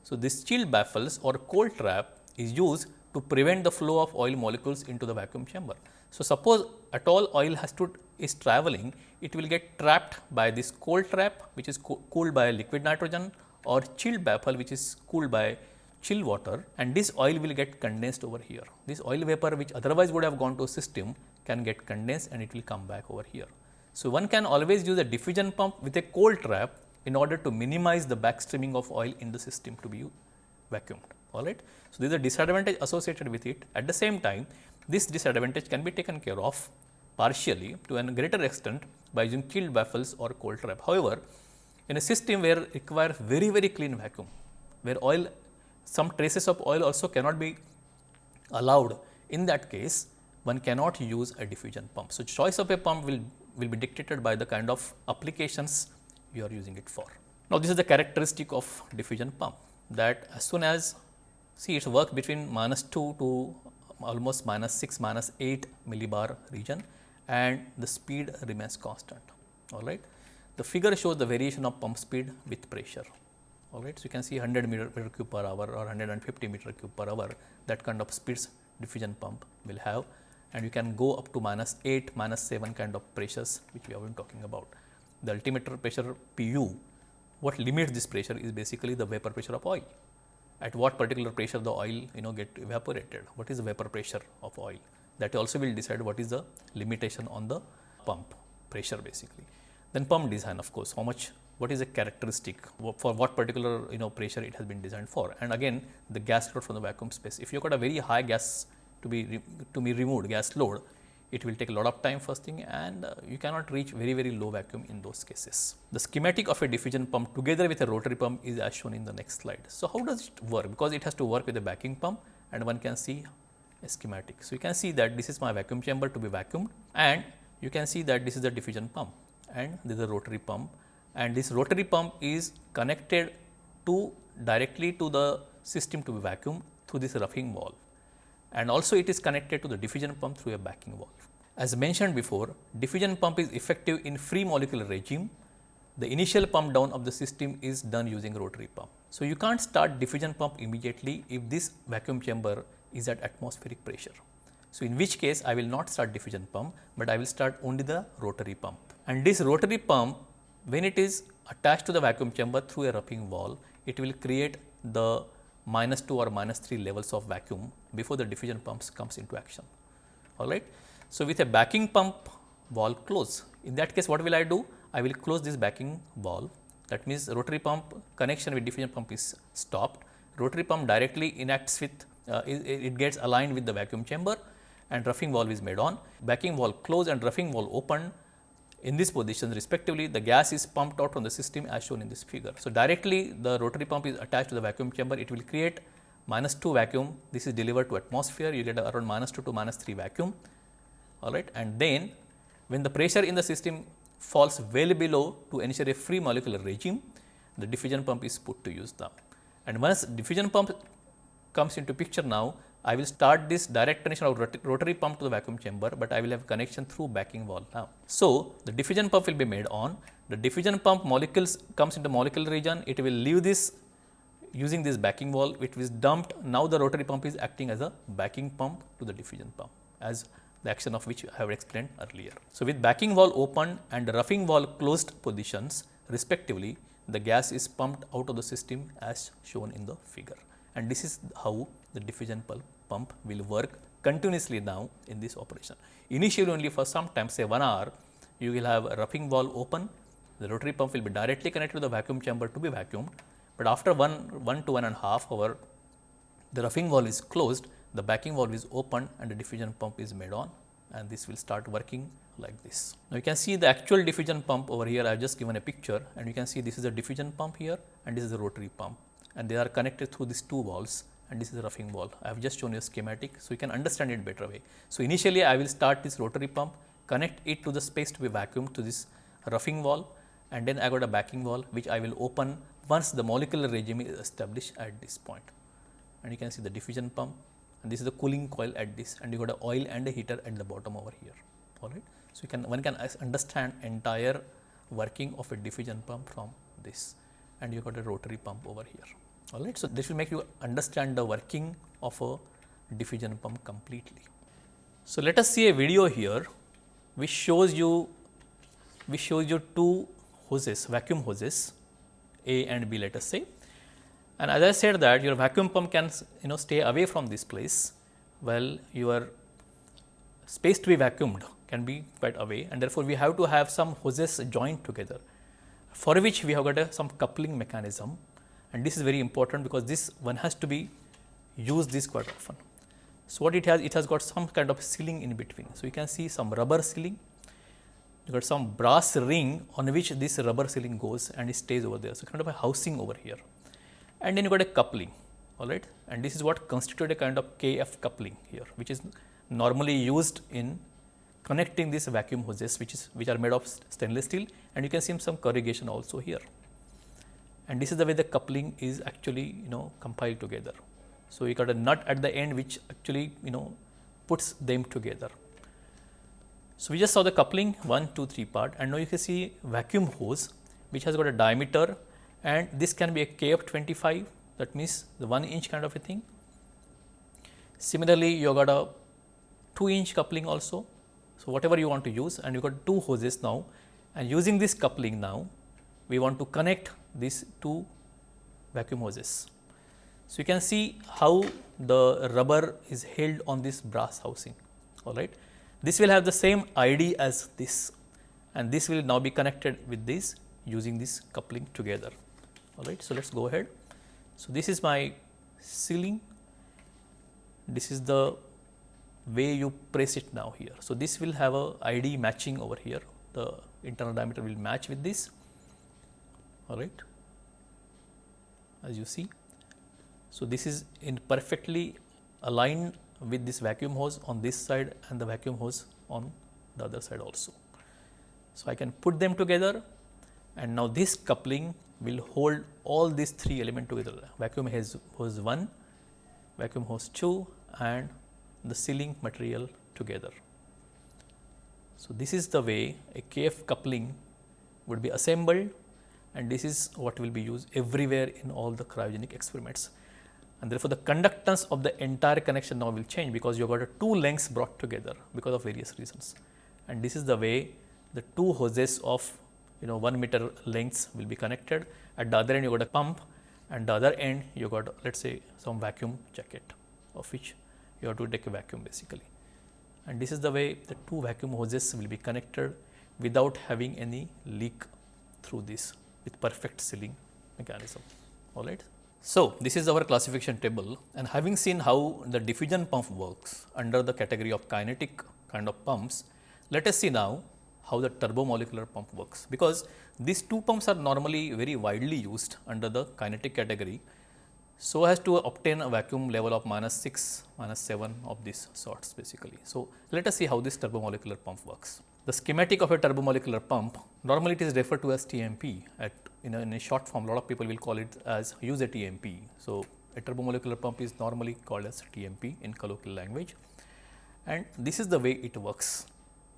So, this chilled baffles or cold trap is used to prevent the flow of oil molecules into the vacuum chamber. So, suppose at all oil has to is traveling, it will get trapped by this cold trap which is co cooled by liquid nitrogen or chilled baffle which is cooled by chill water and this oil will get condensed over here. This oil vapor which otherwise would have gone to a system can get condensed and it will come back over here. So, one can always use a diffusion pump with a cold trap in order to minimize the backstreaming of oil in the system to be vacuumed. All right. So, there is a disadvantage associated with it. At the same time, this disadvantage can be taken care of partially to a greater extent by using chilled baffles or cold trap. However, in a system where requires very very clean vacuum, where oil some traces of oil also cannot be allowed, in that case one cannot use a diffusion pump. So, choice of a pump will, will be dictated by the kind of applications you are using it for. Now, this is the characteristic of diffusion pump that as soon as see it works between minus 2 to almost minus 6 minus 8 millibar region and the speed remains constant all right. The figure shows the variation of pump speed with pressure all right. So, you can see 100 meter, meter cube per hour or 150 meter cube per hour that kind of speeds diffusion pump will have and you can go up to minus 8 minus 7 kind of pressures which we have been talking about the ultimate pressure PU, what limits this pressure is basically the vapor pressure of oil. At what particular pressure the oil you know get evaporated, what is the vapor pressure of oil that also will decide what is the limitation on the pump pressure basically. Then pump design of course, how much what is a characteristic for what particular you know pressure it has been designed for and again the gas load from the vacuum space. If you have got a very high gas to be to be removed gas load it will take a lot of time first thing and uh, you cannot reach very very low vacuum in those cases. The schematic of a diffusion pump together with a rotary pump is as shown in the next slide. So, how does it work because it has to work with a backing pump and one can see a schematic. So, you can see that this is my vacuum chamber to be vacuumed and you can see that this is the diffusion pump and this is a rotary pump and this rotary pump is connected to directly to the system to be vacuumed through this roughing valve and also it is connected to the diffusion pump through a backing valve. As mentioned before, diffusion pump is effective in free molecular regime. The initial pump down of the system is done using rotary pump. So, you can't start diffusion pump immediately if this vacuum chamber is at atmospheric pressure. So, in which case I will not start diffusion pump, but I will start only the rotary pump. And this rotary pump when it is attached to the vacuum chamber through a roughing valve, it will create the minus 2 or minus 3 levels of vacuum before the diffusion pumps comes into action. All right. So, with a backing pump valve close, in that case what will I do? I will close this backing valve that means rotary pump connection with diffusion pump is stopped. Rotary pump directly enacts with uh, it, it, gets aligned with the vacuum chamber and roughing valve is made on. Backing valve closed and roughing valve open in this position respectively the gas is pumped out from the system as shown in this figure. So, directly the rotary pump is attached to the vacuum chamber. It will create minus 2 vacuum. This is delivered to atmosphere. You get around minus 2 to minus 3 vacuum. All right? And then when the pressure in the system falls well below to ensure a free molecular regime the diffusion pump is put to use now. And once diffusion pump comes into picture now I will start this direct connection of rotary pump to the vacuum chamber, but I will have connection through backing valve now. So, the diffusion pump will be made on, the diffusion pump molecules comes into molecular region, it will leave this using this backing valve, it is dumped, now the rotary pump is acting as a backing pump to the diffusion pump as the action of which I have explained earlier. So, with backing valve open and roughing valve closed positions respectively, the gas is pumped out of the system as shown in the figure and this is how the diffusion pump will work continuously now in this operation. Initially only for some time say 1 hour you will have a roughing valve open, the rotary pump will be directly connected to the vacuum chamber to be vacuumed, but after 1, 1 to 1 and a half hour the roughing valve is closed, the backing valve is opened and the diffusion pump is made on. And this will start working like this. Now, you can see the actual diffusion pump over here. I have just given a picture and you can see this is a diffusion pump here and this is a rotary pump. And they are connected through these two valves and this is a roughing valve. I have just shown you a schematic, so you can understand it better way. So, initially I will start this rotary pump, connect it to the space to be vacuumed to this roughing valve and then I got a backing valve which I will open once the molecular regime is established at this point. And you can see the diffusion pump and this is the cooling coil at this and you got a oil and a heater at the bottom over here all right. So, you can one can understand entire working of a diffusion pump from this and you got a rotary pump over here all right. So, this will make you understand the working of a diffusion pump completely. So, let us see a video here which shows you which shows you two hoses vacuum hoses A and B let us say and as I said that your vacuum pump can you know stay away from this place, well your space to be vacuumed can be quite away and therefore, we have to have some hoses joined together for which we have got a, some coupling mechanism and this is very important because this one has to be used this quite often. So, what it has? It has got some kind of sealing in between. So, you can see some rubber sealing, you got some brass ring on which this rubber sealing goes and it stays over there. So, kind of a housing over here and then you got a coupling all right and this is what constitute a kind of KF coupling here which is normally used in connecting these vacuum hoses which is which are made of stainless steel and you can see some corrugation also here and this is the way the coupling is actually you know compiled together. So, you got a nut at the end which actually you know puts them together. So, we just saw the coupling 1, 2, 3 part and now you can see vacuum hose which has got a diameter and this can be a KF 25 that means the 1 inch kind of a thing. Similarly, you got a 2 inch coupling also. So, whatever you want to use and you got two hoses now and using this coupling now we want to connect these two vacuum hoses. So, you can see how the rubber is held on this brass housing all right. This will have the same ID as this and this will now be connected with this using this coupling together all right. So, let us go ahead. So, this is my sealing, this is the way you press it now here. So, this will have a ID matching over here, the internal diameter will match with this, all right, as you see. So, this is in perfectly aligned with this vacuum hose on this side and the vacuum hose on the other side also. So, I can put them together and now this coupling will hold all these three elements together vacuum hose, hose 1, vacuum hose 2 and the sealing material together. So, this is the way a KF coupling would be assembled and this is what will be used everywhere in all the cryogenic experiments. And therefore, the conductance of the entire connection now will change because you have got two lengths brought together because of various reasons. And this is the way the two hoses of you know 1 meter lengths will be connected. At the other end you got a pump and the other end you got let us say some vacuum jacket of which you have to take a vacuum basically. And this is the way the two vacuum hoses will be connected without having any leak through this with perfect sealing mechanism all right. So, this is our classification table and having seen how the diffusion pump works under the category of kinetic kind of pumps, let us see now how the turbomolecular pump works because these two pumps are normally very widely used under the kinetic category so as to obtain a vacuum level of minus 6 minus 7 of these sorts basically. So, let us see how this turbomolecular pump works. The schematic of a turbomolecular pump normally it is referred to as TMP at in a, in a short form a lot of people will call it as use a TMP. So, a turbomolecular pump is normally called as TMP in colloquial language and this is the way it works.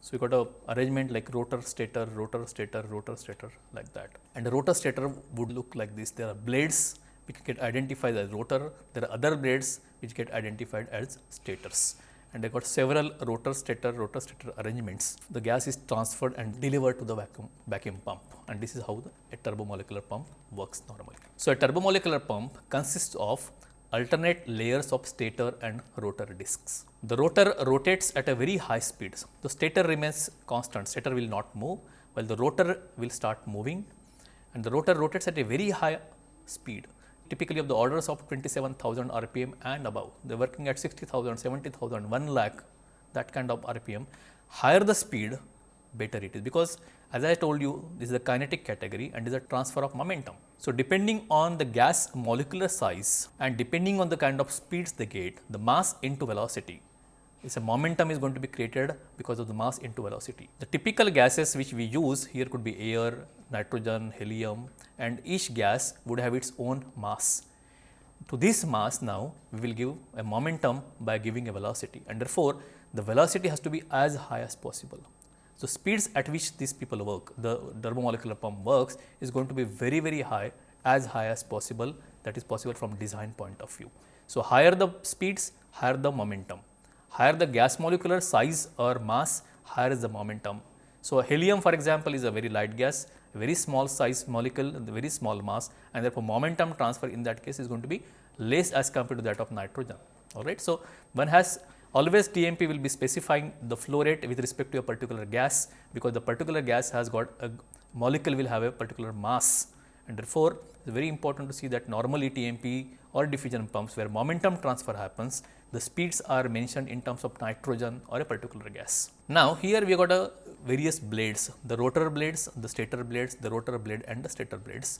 So, you got a arrangement like rotor stator, rotor stator, rotor stator like that. And the rotor stator would look like this. There are blades which get identified as rotor, there are other blades which get identified as stators. And I got several rotor stator, rotor stator arrangements. The gas is transferred and delivered to the vacuum, vacuum pump and this is how the, a turbomolecular pump works normally. So, a turbomolecular pump consists of alternate layers of stator and rotor discs. The rotor rotates at a very high speed. The stator remains constant, stator will not move, while the rotor will start moving and the rotor rotates at a very high speed typically of the orders of 27,000 RPM and above. They are working at 60,000, 70,000, 1 lakh that kind of RPM. Higher the speed, better it is because as I told you this is a kinetic category and is a transfer of momentum. So, depending on the gas molecular size and depending on the kind of speeds they get, the mass into velocity is a momentum is going to be created because of the mass into velocity. The typical gases which we use here could be air, nitrogen, helium and each gas would have its own mass. To this mass now we will give a momentum by giving a velocity and therefore, the velocity has to be as high as possible. So, speeds at which these people work, the turbomolecular pump works is going to be very, very high as high as possible that is possible from design point of view. So, higher the speeds, higher the momentum, higher the gas molecular size or mass, higher is the momentum. So, helium for example is a very light gas, very small size molecule, very small mass and therefore, momentum transfer in that case is going to be less as compared to that of nitrogen. All right. So, one has always TMP will be specifying the flow rate with respect to a particular gas because the particular gas has got a molecule will have a particular mass and therefore, it is very important to see that normally TMP or diffusion pumps where momentum transfer happens, the speeds are mentioned in terms of nitrogen or a particular gas. Now, here we got a various blades, the rotor blades, the stator blades, the rotor blade and the stator blades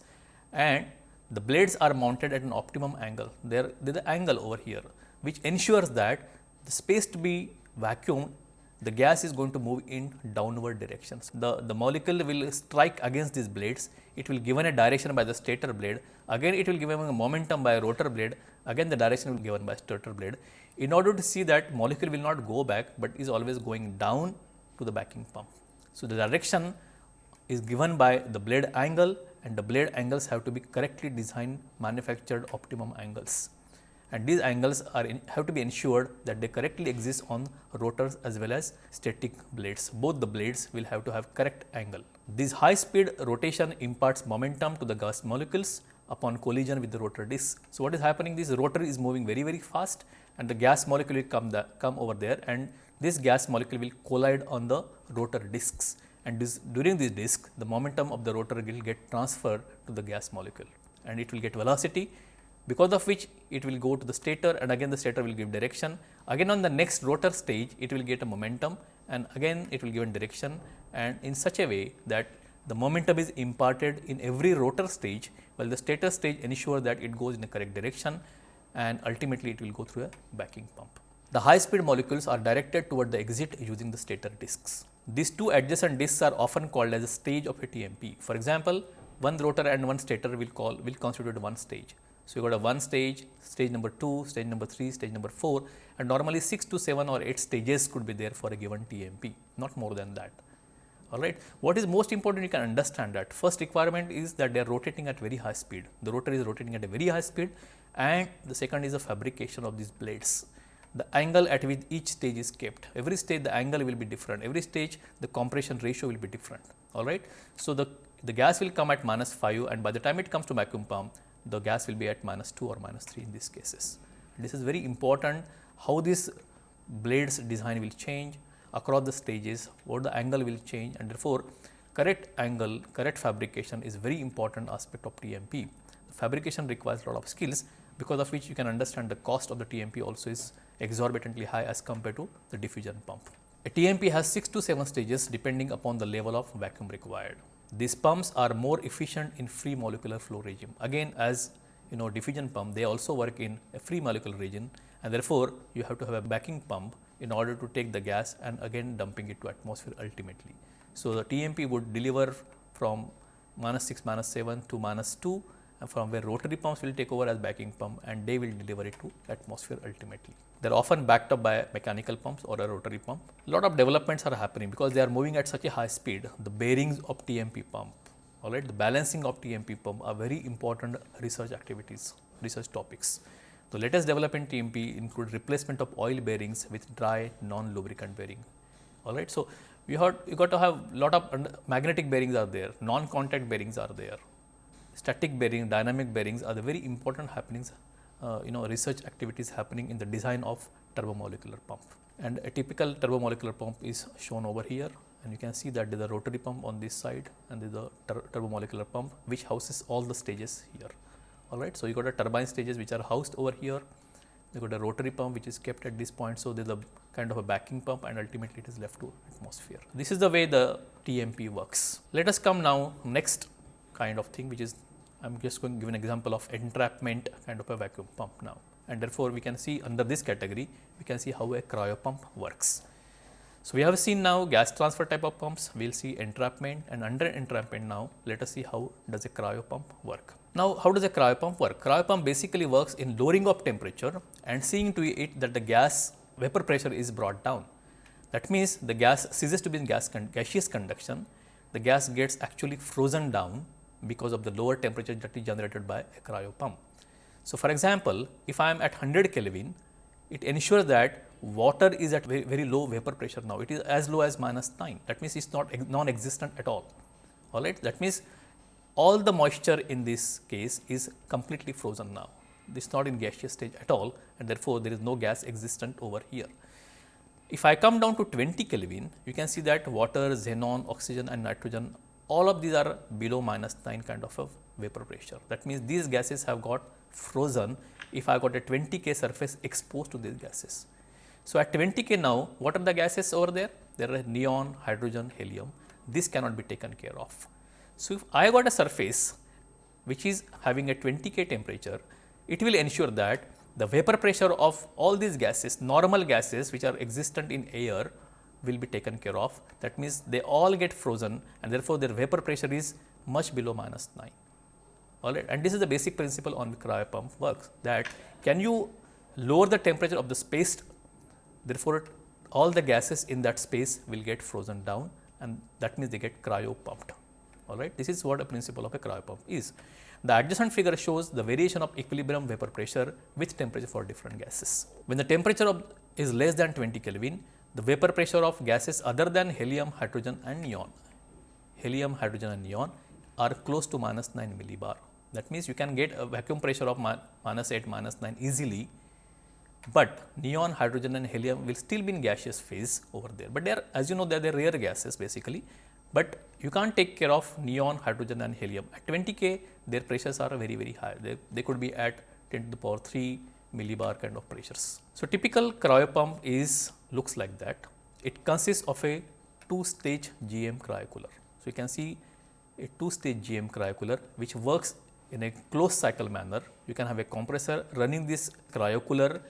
and the blades are mounted at an optimum angle. There, is an angle over here which ensures that the space to be vacuumed, the gas is going to move in downward directions. The, the molecule will strike against these blades, it will given a direction by the stator blade, again it will given a momentum by a rotor blade, again the direction will be given by stator blade. In order to see that molecule will not go back, but is always going down to the backing pump. So, the direction is given by the blade angle and the blade angles have to be correctly designed manufactured optimum angles and these angles are in, have to be ensured that they correctly exist on rotors as well as static blades. Both the blades will have to have correct angle. This high speed rotation imparts momentum to the gas molecules upon collision with the rotor disc. So, what is happening this rotor is moving very very fast and the gas molecule will come, the, come over there and this gas molecule will collide on the rotor discs and this, during this disc the momentum of the rotor will get transferred to the gas molecule and it will get velocity because of which it will go to the stator and again the stator will give direction. Again on the next rotor stage it will get a momentum and again it will give a direction and in such a way that the momentum is imparted in every rotor stage while the stator stage ensure that it goes in a correct direction and ultimately it will go through a backing pump. The high speed molecules are directed toward the exit using the stator discs. These two adjacent discs are often called as a stage of a TMP. For example, one rotor and one stator will call will constitute one stage. So, you got a one stage, stage number 2, stage number 3, stage number 4 and normally 6 to 7 or 8 stages could be there for a given TMP, not more than that. Alright. What is most important you can understand that first requirement is that they are rotating at very high speed. The rotor is rotating at a very high speed and the second is the fabrication of these blades. The angle at which each stage is kept. Every stage the angle will be different. Every stage the compression ratio will be different. Alright. So, the, the gas will come at minus 5 and by the time it comes to vacuum pump the gas will be at minus 2 or minus 3 in these cases. This is very important how this blades design will change across the stages, what the angle will change and therefore, correct angle, correct fabrication is very important aspect of TMP. The fabrication requires a lot of skills because of which you can understand the cost of the TMP also is exorbitantly high as compared to the diffusion pump. A TMP has 6 to 7 stages depending upon the level of vacuum required. These pumps are more efficient in free molecular flow regime. Again as you know diffusion pump they also work in a free molecular region and therefore, you have to have a backing pump in order to take the gas and again dumping it to atmosphere ultimately. So, the TMP would deliver from minus 6 minus 7 to minus 2 and from where rotary pumps will take over as backing pump and they will deliver it to atmosphere ultimately. They are often backed up by mechanical pumps or a rotary pump. Lot of developments are happening because they are moving at such a high speed. The bearings of TMP pump, all right, the balancing of TMP pump are very important research activities, research topics. The latest development in TMP include replacement of oil bearings with dry non-lubricant bearing. All right, so you have you got to have lot of magnetic bearings are there, non-contact bearings are there, static bearing, dynamic bearings are the very important happenings uh, you know research activities happening in the design of turbomolecular pump. And a typical turbomolecular pump is shown over here and you can see that there is a rotary pump on this side and there is a tur turbomolecular pump which houses all the stages here. All right. So, you got a turbine stages which are housed over here, you got a rotary pump which is kept at this point. So, there is a kind of a backing pump and ultimately it is left to atmosphere. This is the way the TMP works. Let us come now next kind of thing which is I am just going to give an example of entrapment kind of a vacuum pump now and therefore, we can see under this category we can see how a cryo pump works. So, we have seen now gas transfer type of pumps, we will see entrapment and under entrapment now let us see how does a cryo pump work. Now, how does a cryo pump work? Cryo pump basically works in lowering of temperature and seeing to it that the gas vapor pressure is brought down. That means, the gas ceases to be in gas con gaseous conduction, the gas gets actually frozen down because of the lower temperature that is generated by a cryo pump. So, for example, if I am at 100 Kelvin, it ensures that water is at very, very low vapor pressure now. It is as low as minus 9. That means, it is not non-existent at all. All right. That means, all the moisture in this case is completely frozen now. This is not in gaseous stage at all and therefore, there is no gas existent over here. If I come down to 20 Kelvin, you can see that water, xenon, oxygen and nitrogen all of these are below minus 9 kind of a vapor pressure. That means, these gases have got frozen if I got a 20 K surface exposed to these gases. So, at 20 K now what are the gases over there? There are neon, hydrogen, helium this cannot be taken care of. So, if I got a surface which is having a 20 K temperature it will ensure that the vapor pressure of all these gases normal gases which are existent in air will be taken care of that means they all get frozen and therefore, their vapor pressure is much below minus 9 all right. And this is the basic principle on cryo pump works that can you lower the temperature of the space therefore, all the gases in that space will get frozen down and that means they get cryo pumped. All right. This is what a principle of a cryo pump is. The adjacent figure shows the variation of equilibrium vapor pressure with temperature for different gases. When the temperature of is less than 20 Kelvin, the vapor pressure of gases other than helium, hydrogen and neon, helium, hydrogen and neon are close to minus 9 millibar. That means, you can get a vacuum pressure of minus 8, minus 9 easily, but neon, hydrogen and helium will still be in gaseous phase over there. But they are as you know they are rare gases basically, but you can't take care of neon, hydrogen and helium. At 20 K their pressures are very very high, they, they could be at 10 to the power 3 millibar kind of pressures. So, typical cryo pump is looks like that. It consists of a two stage GM cryocooler. So, you can see a two stage GM cryocooler which works in a closed cycle manner. You can have a compressor running this cryocooler.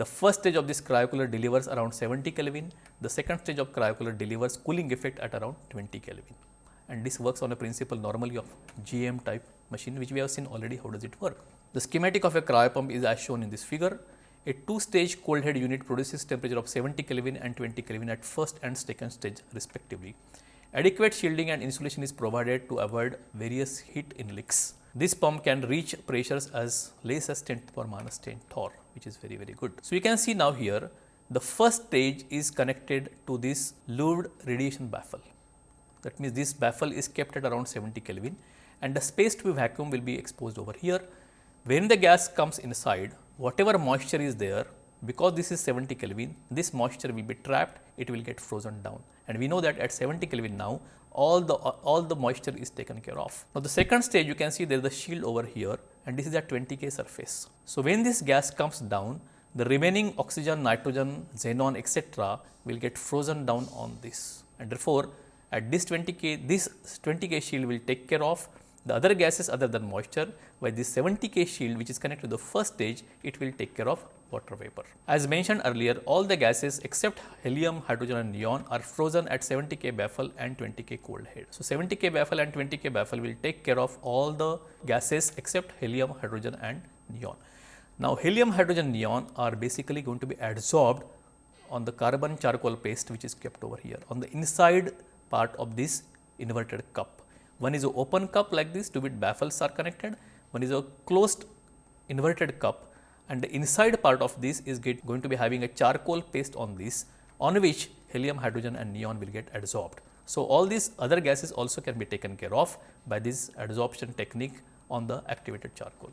The first stage of this cryocooler delivers around 70 Kelvin. The second stage of cryocooler delivers cooling effect at around 20 Kelvin. And this works on a principle normally of GM type machine which we have seen already how does it work. The schematic of a cryo pump is as shown in this figure. A two stage cold head unit produces temperature of 70 Kelvin and 20 Kelvin at first and second stage respectively. Adequate shielding and insulation is provided to avoid various heat inleaks. This pump can reach pressures as less as 10 to the power minus 10 torr which is very very good. So, you can see now here the first stage is connected to this louved radiation baffle. That means, this baffle is kept at around 70 Kelvin and the space to be vacuum will be exposed over here. When the gas comes inside whatever moisture is there because this is 70 Kelvin this moisture will be trapped it will get frozen down and we know that at 70 Kelvin now all the all the moisture is taken care of. Now, the second stage you can see there is a shield over here and this is at 20 K surface. So, when this gas comes down the remaining oxygen, nitrogen, xenon etc., will get frozen down on this and therefore, at this 20 K this 20 K shield will take care of the other gases other than moisture while this 70 K shield which is connected to the first stage it will take care of water vapor. As mentioned earlier, all the gases except helium, hydrogen and neon are frozen at 70 K baffle and 20 K cold head. So, 70 K baffle and 20 K baffle will take care of all the gases except helium, hydrogen and neon. Now, helium, hydrogen, neon are basically going to be adsorbed on the carbon charcoal paste which is kept over here on the inside part of this inverted cup. One is an open cup like this to which baffles are connected, one is a closed inverted cup and the inside part of this is going to be having a charcoal paste on this on which helium, hydrogen and neon will get adsorbed. So, all these other gases also can be taken care of by this adsorption technique on the activated charcoal.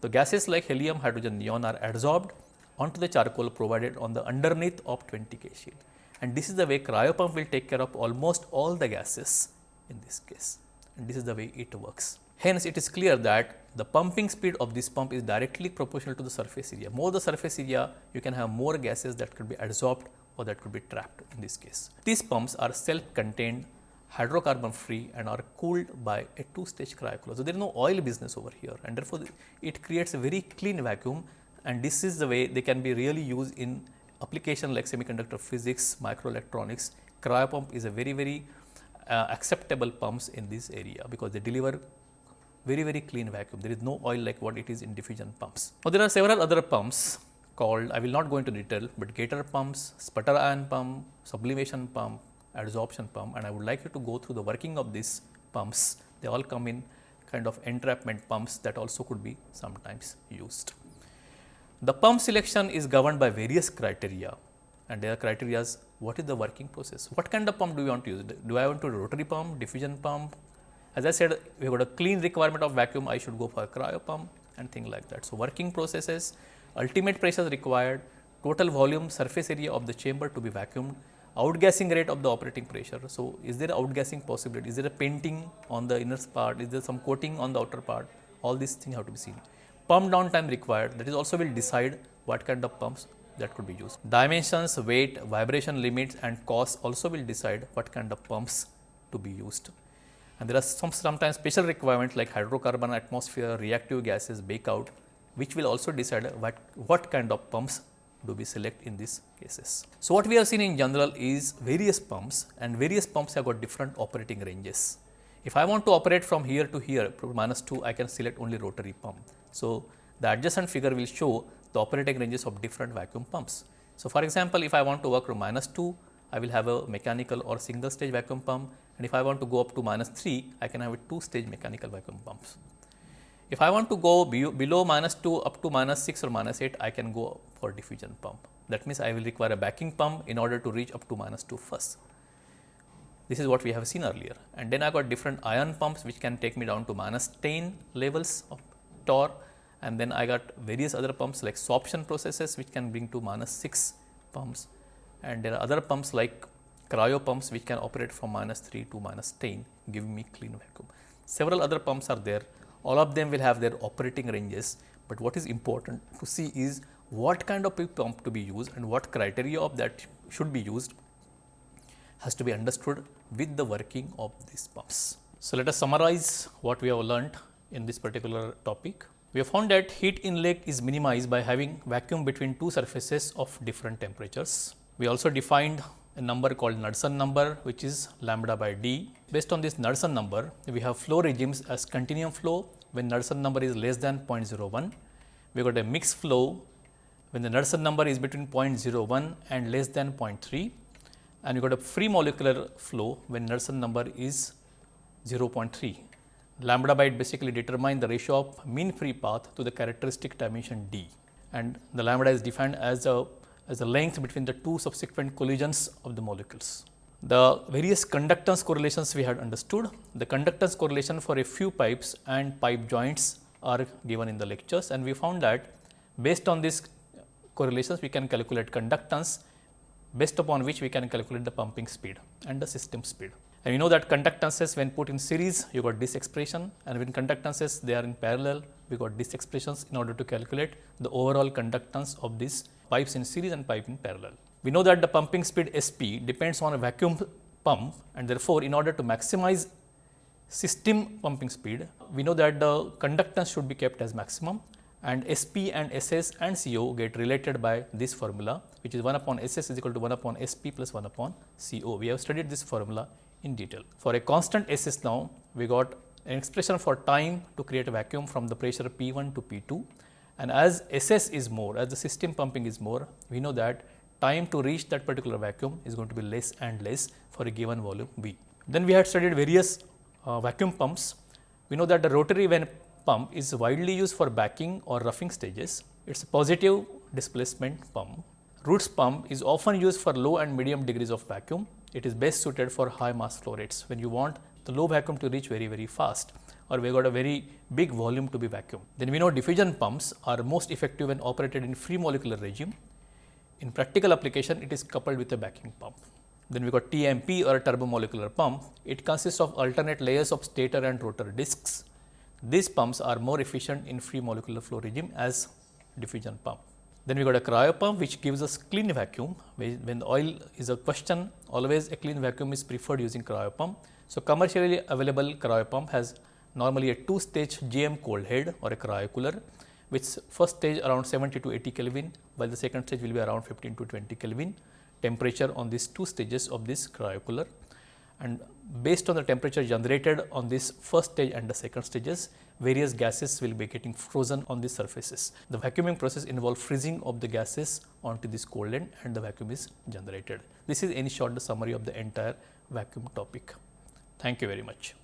The gases like helium, hydrogen, neon are adsorbed onto the charcoal provided on the underneath of 20 K shield. And this is the way cryopump will take care of almost all the gases in this case and this is the way it works. Hence, it is clear that the pumping speed of this pump is directly proportional to the surface area. More the surface area, you can have more gases that could be adsorbed or that could be trapped in this case. These pumps are self-contained, hydrocarbon free and are cooled by a two stage cryocooler. So, there is no oil business over here and therefore, it creates a very clean vacuum and this is the way they can be really used in application like semiconductor physics, microelectronics. Cryopump is a very, very uh, acceptable pumps in this area because they deliver very very clean vacuum. There is no oil like what it is in diffusion pumps. Now, there are several other pumps called I will not go into detail, but getter pumps, sputter ion pump, sublimation pump, adsorption pump and I would like you to go through the working of these pumps. They all come in kind of entrapment pumps that also could be sometimes used. The pump selection is governed by various criteria and there are criteria what is the working process, what kind of pump do you want to use, do I want to rotary pump, diffusion pump, as I said, we got a clean requirement of vacuum, I should go for a cryo pump and things like that. So, working processes, ultimate pressures required, total volume surface area of the chamber to be vacuumed, outgassing rate of the operating pressure. So, is there outgassing possibility? Is there a painting on the inner part? Is there some coating on the outer part? All these things have to be seen. Pump down time required that is also will decide what kind of pumps that could be used. Dimensions, weight, vibration limits and cost also will decide what kind of pumps to be used and there are some sometimes special requirements like hydrocarbon atmosphere, reactive gases, bake out which will also decide what, what kind of pumps do we select in these cases. So, what we have seen in general is various pumps and various pumps have got different operating ranges. If I want to operate from here to here minus 2 I can select only rotary pump. So, the adjacent figure will show the operating ranges of different vacuum pumps. So, for example, if I want to work from minus 2 I will have a mechanical or single stage vacuum pump and if I want to go up to minus 3, I can have a 2 stage mechanical vacuum pumps. If I want to go be below minus 2 up to minus 6 or minus 8, I can go for diffusion pump. That means, I will require a backing pump in order to reach up to minus 2 first. This is what we have seen earlier and then I got different ion pumps which can take me down to minus 10 levels of torr and then I got various other pumps like sorption processes which can bring to minus 6 pumps and there are other pumps like cryo pumps which can operate from minus 3 to minus 10 giving me clean vacuum. Several other pumps are there, all of them will have their operating ranges, but what is important to see is what kind of pump to be used and what criteria of that should be used has to be understood with the working of these pumps. So, let us summarize what we have learnt in this particular topic. We have found that heat inleak is minimized by having vacuum between two surfaces of different temperatures. We also defined a number called Knudsen number which is lambda by d. Based on this Knudsen number, we have flow regimes as continuum flow when Knudsen number is less than 0.01. We got a mixed flow when the Knudsen number is between 0.01 and less than 0.3 and we got a free molecular flow when Knudsen number is 0.3. Lambda by basically determine the ratio of mean free path to the characteristic dimension d and the lambda is defined as a as the length between the two subsequent collisions of the molecules. The various conductance correlations we had understood. The conductance correlation for a few pipes and pipe joints are given in the lectures and we found that based on these correlations we can calculate conductance based upon which we can calculate the pumping speed and the system speed. And we know that conductances when put in series you got this expression and when conductances they are in parallel we got these expressions in order to calculate the overall conductance of this pipes in series and pipe in parallel. We know that the pumping speed SP depends on a vacuum pump and therefore, in order to maximize system pumping speed, we know that the conductance should be kept as maximum and SP and SS and CO get related by this formula which is 1 upon SS is equal to 1 upon SP plus 1 upon CO. We have studied this formula in detail. For a constant SS now, we got an expression for time to create a vacuum from the pressure P1 to P2 and as SS is more, as the system pumping is more, we know that time to reach that particular vacuum is going to be less and less for a given volume V. Then we had studied various uh, vacuum pumps. We know that the rotary vane pump is widely used for backing or roughing stages. It is a positive displacement pump. Roots pump is often used for low and medium degrees of vacuum. It is best suited for high mass flow rates when you want the low vacuum to reach very, very fast or we got a very big volume to be vacuum. Then we know diffusion pumps are most effective when operated in free molecular regime. In practical application, it is coupled with a backing pump. Then we got TMP or a turbomolecular pump. It consists of alternate layers of stator and rotor discs. These pumps are more efficient in free molecular flow regime as diffusion pump. Then we got a cryo pump which gives us clean vacuum. When oil is a question, always a clean vacuum is preferred using cryo pump. So, commercially available cryo pump has normally a two stage GM cold head or a cryocooler which first stage around 70 to 80 Kelvin while the second stage will be around 15 to 20 Kelvin temperature on these two stages of this cryocooler and based on the temperature generated on this first stage and the second stages various gases will be getting frozen on these surfaces. The vacuuming process involves freezing of the gases onto this cold end and the vacuum is generated. This is in short the summary of the entire vacuum topic. Thank you very much.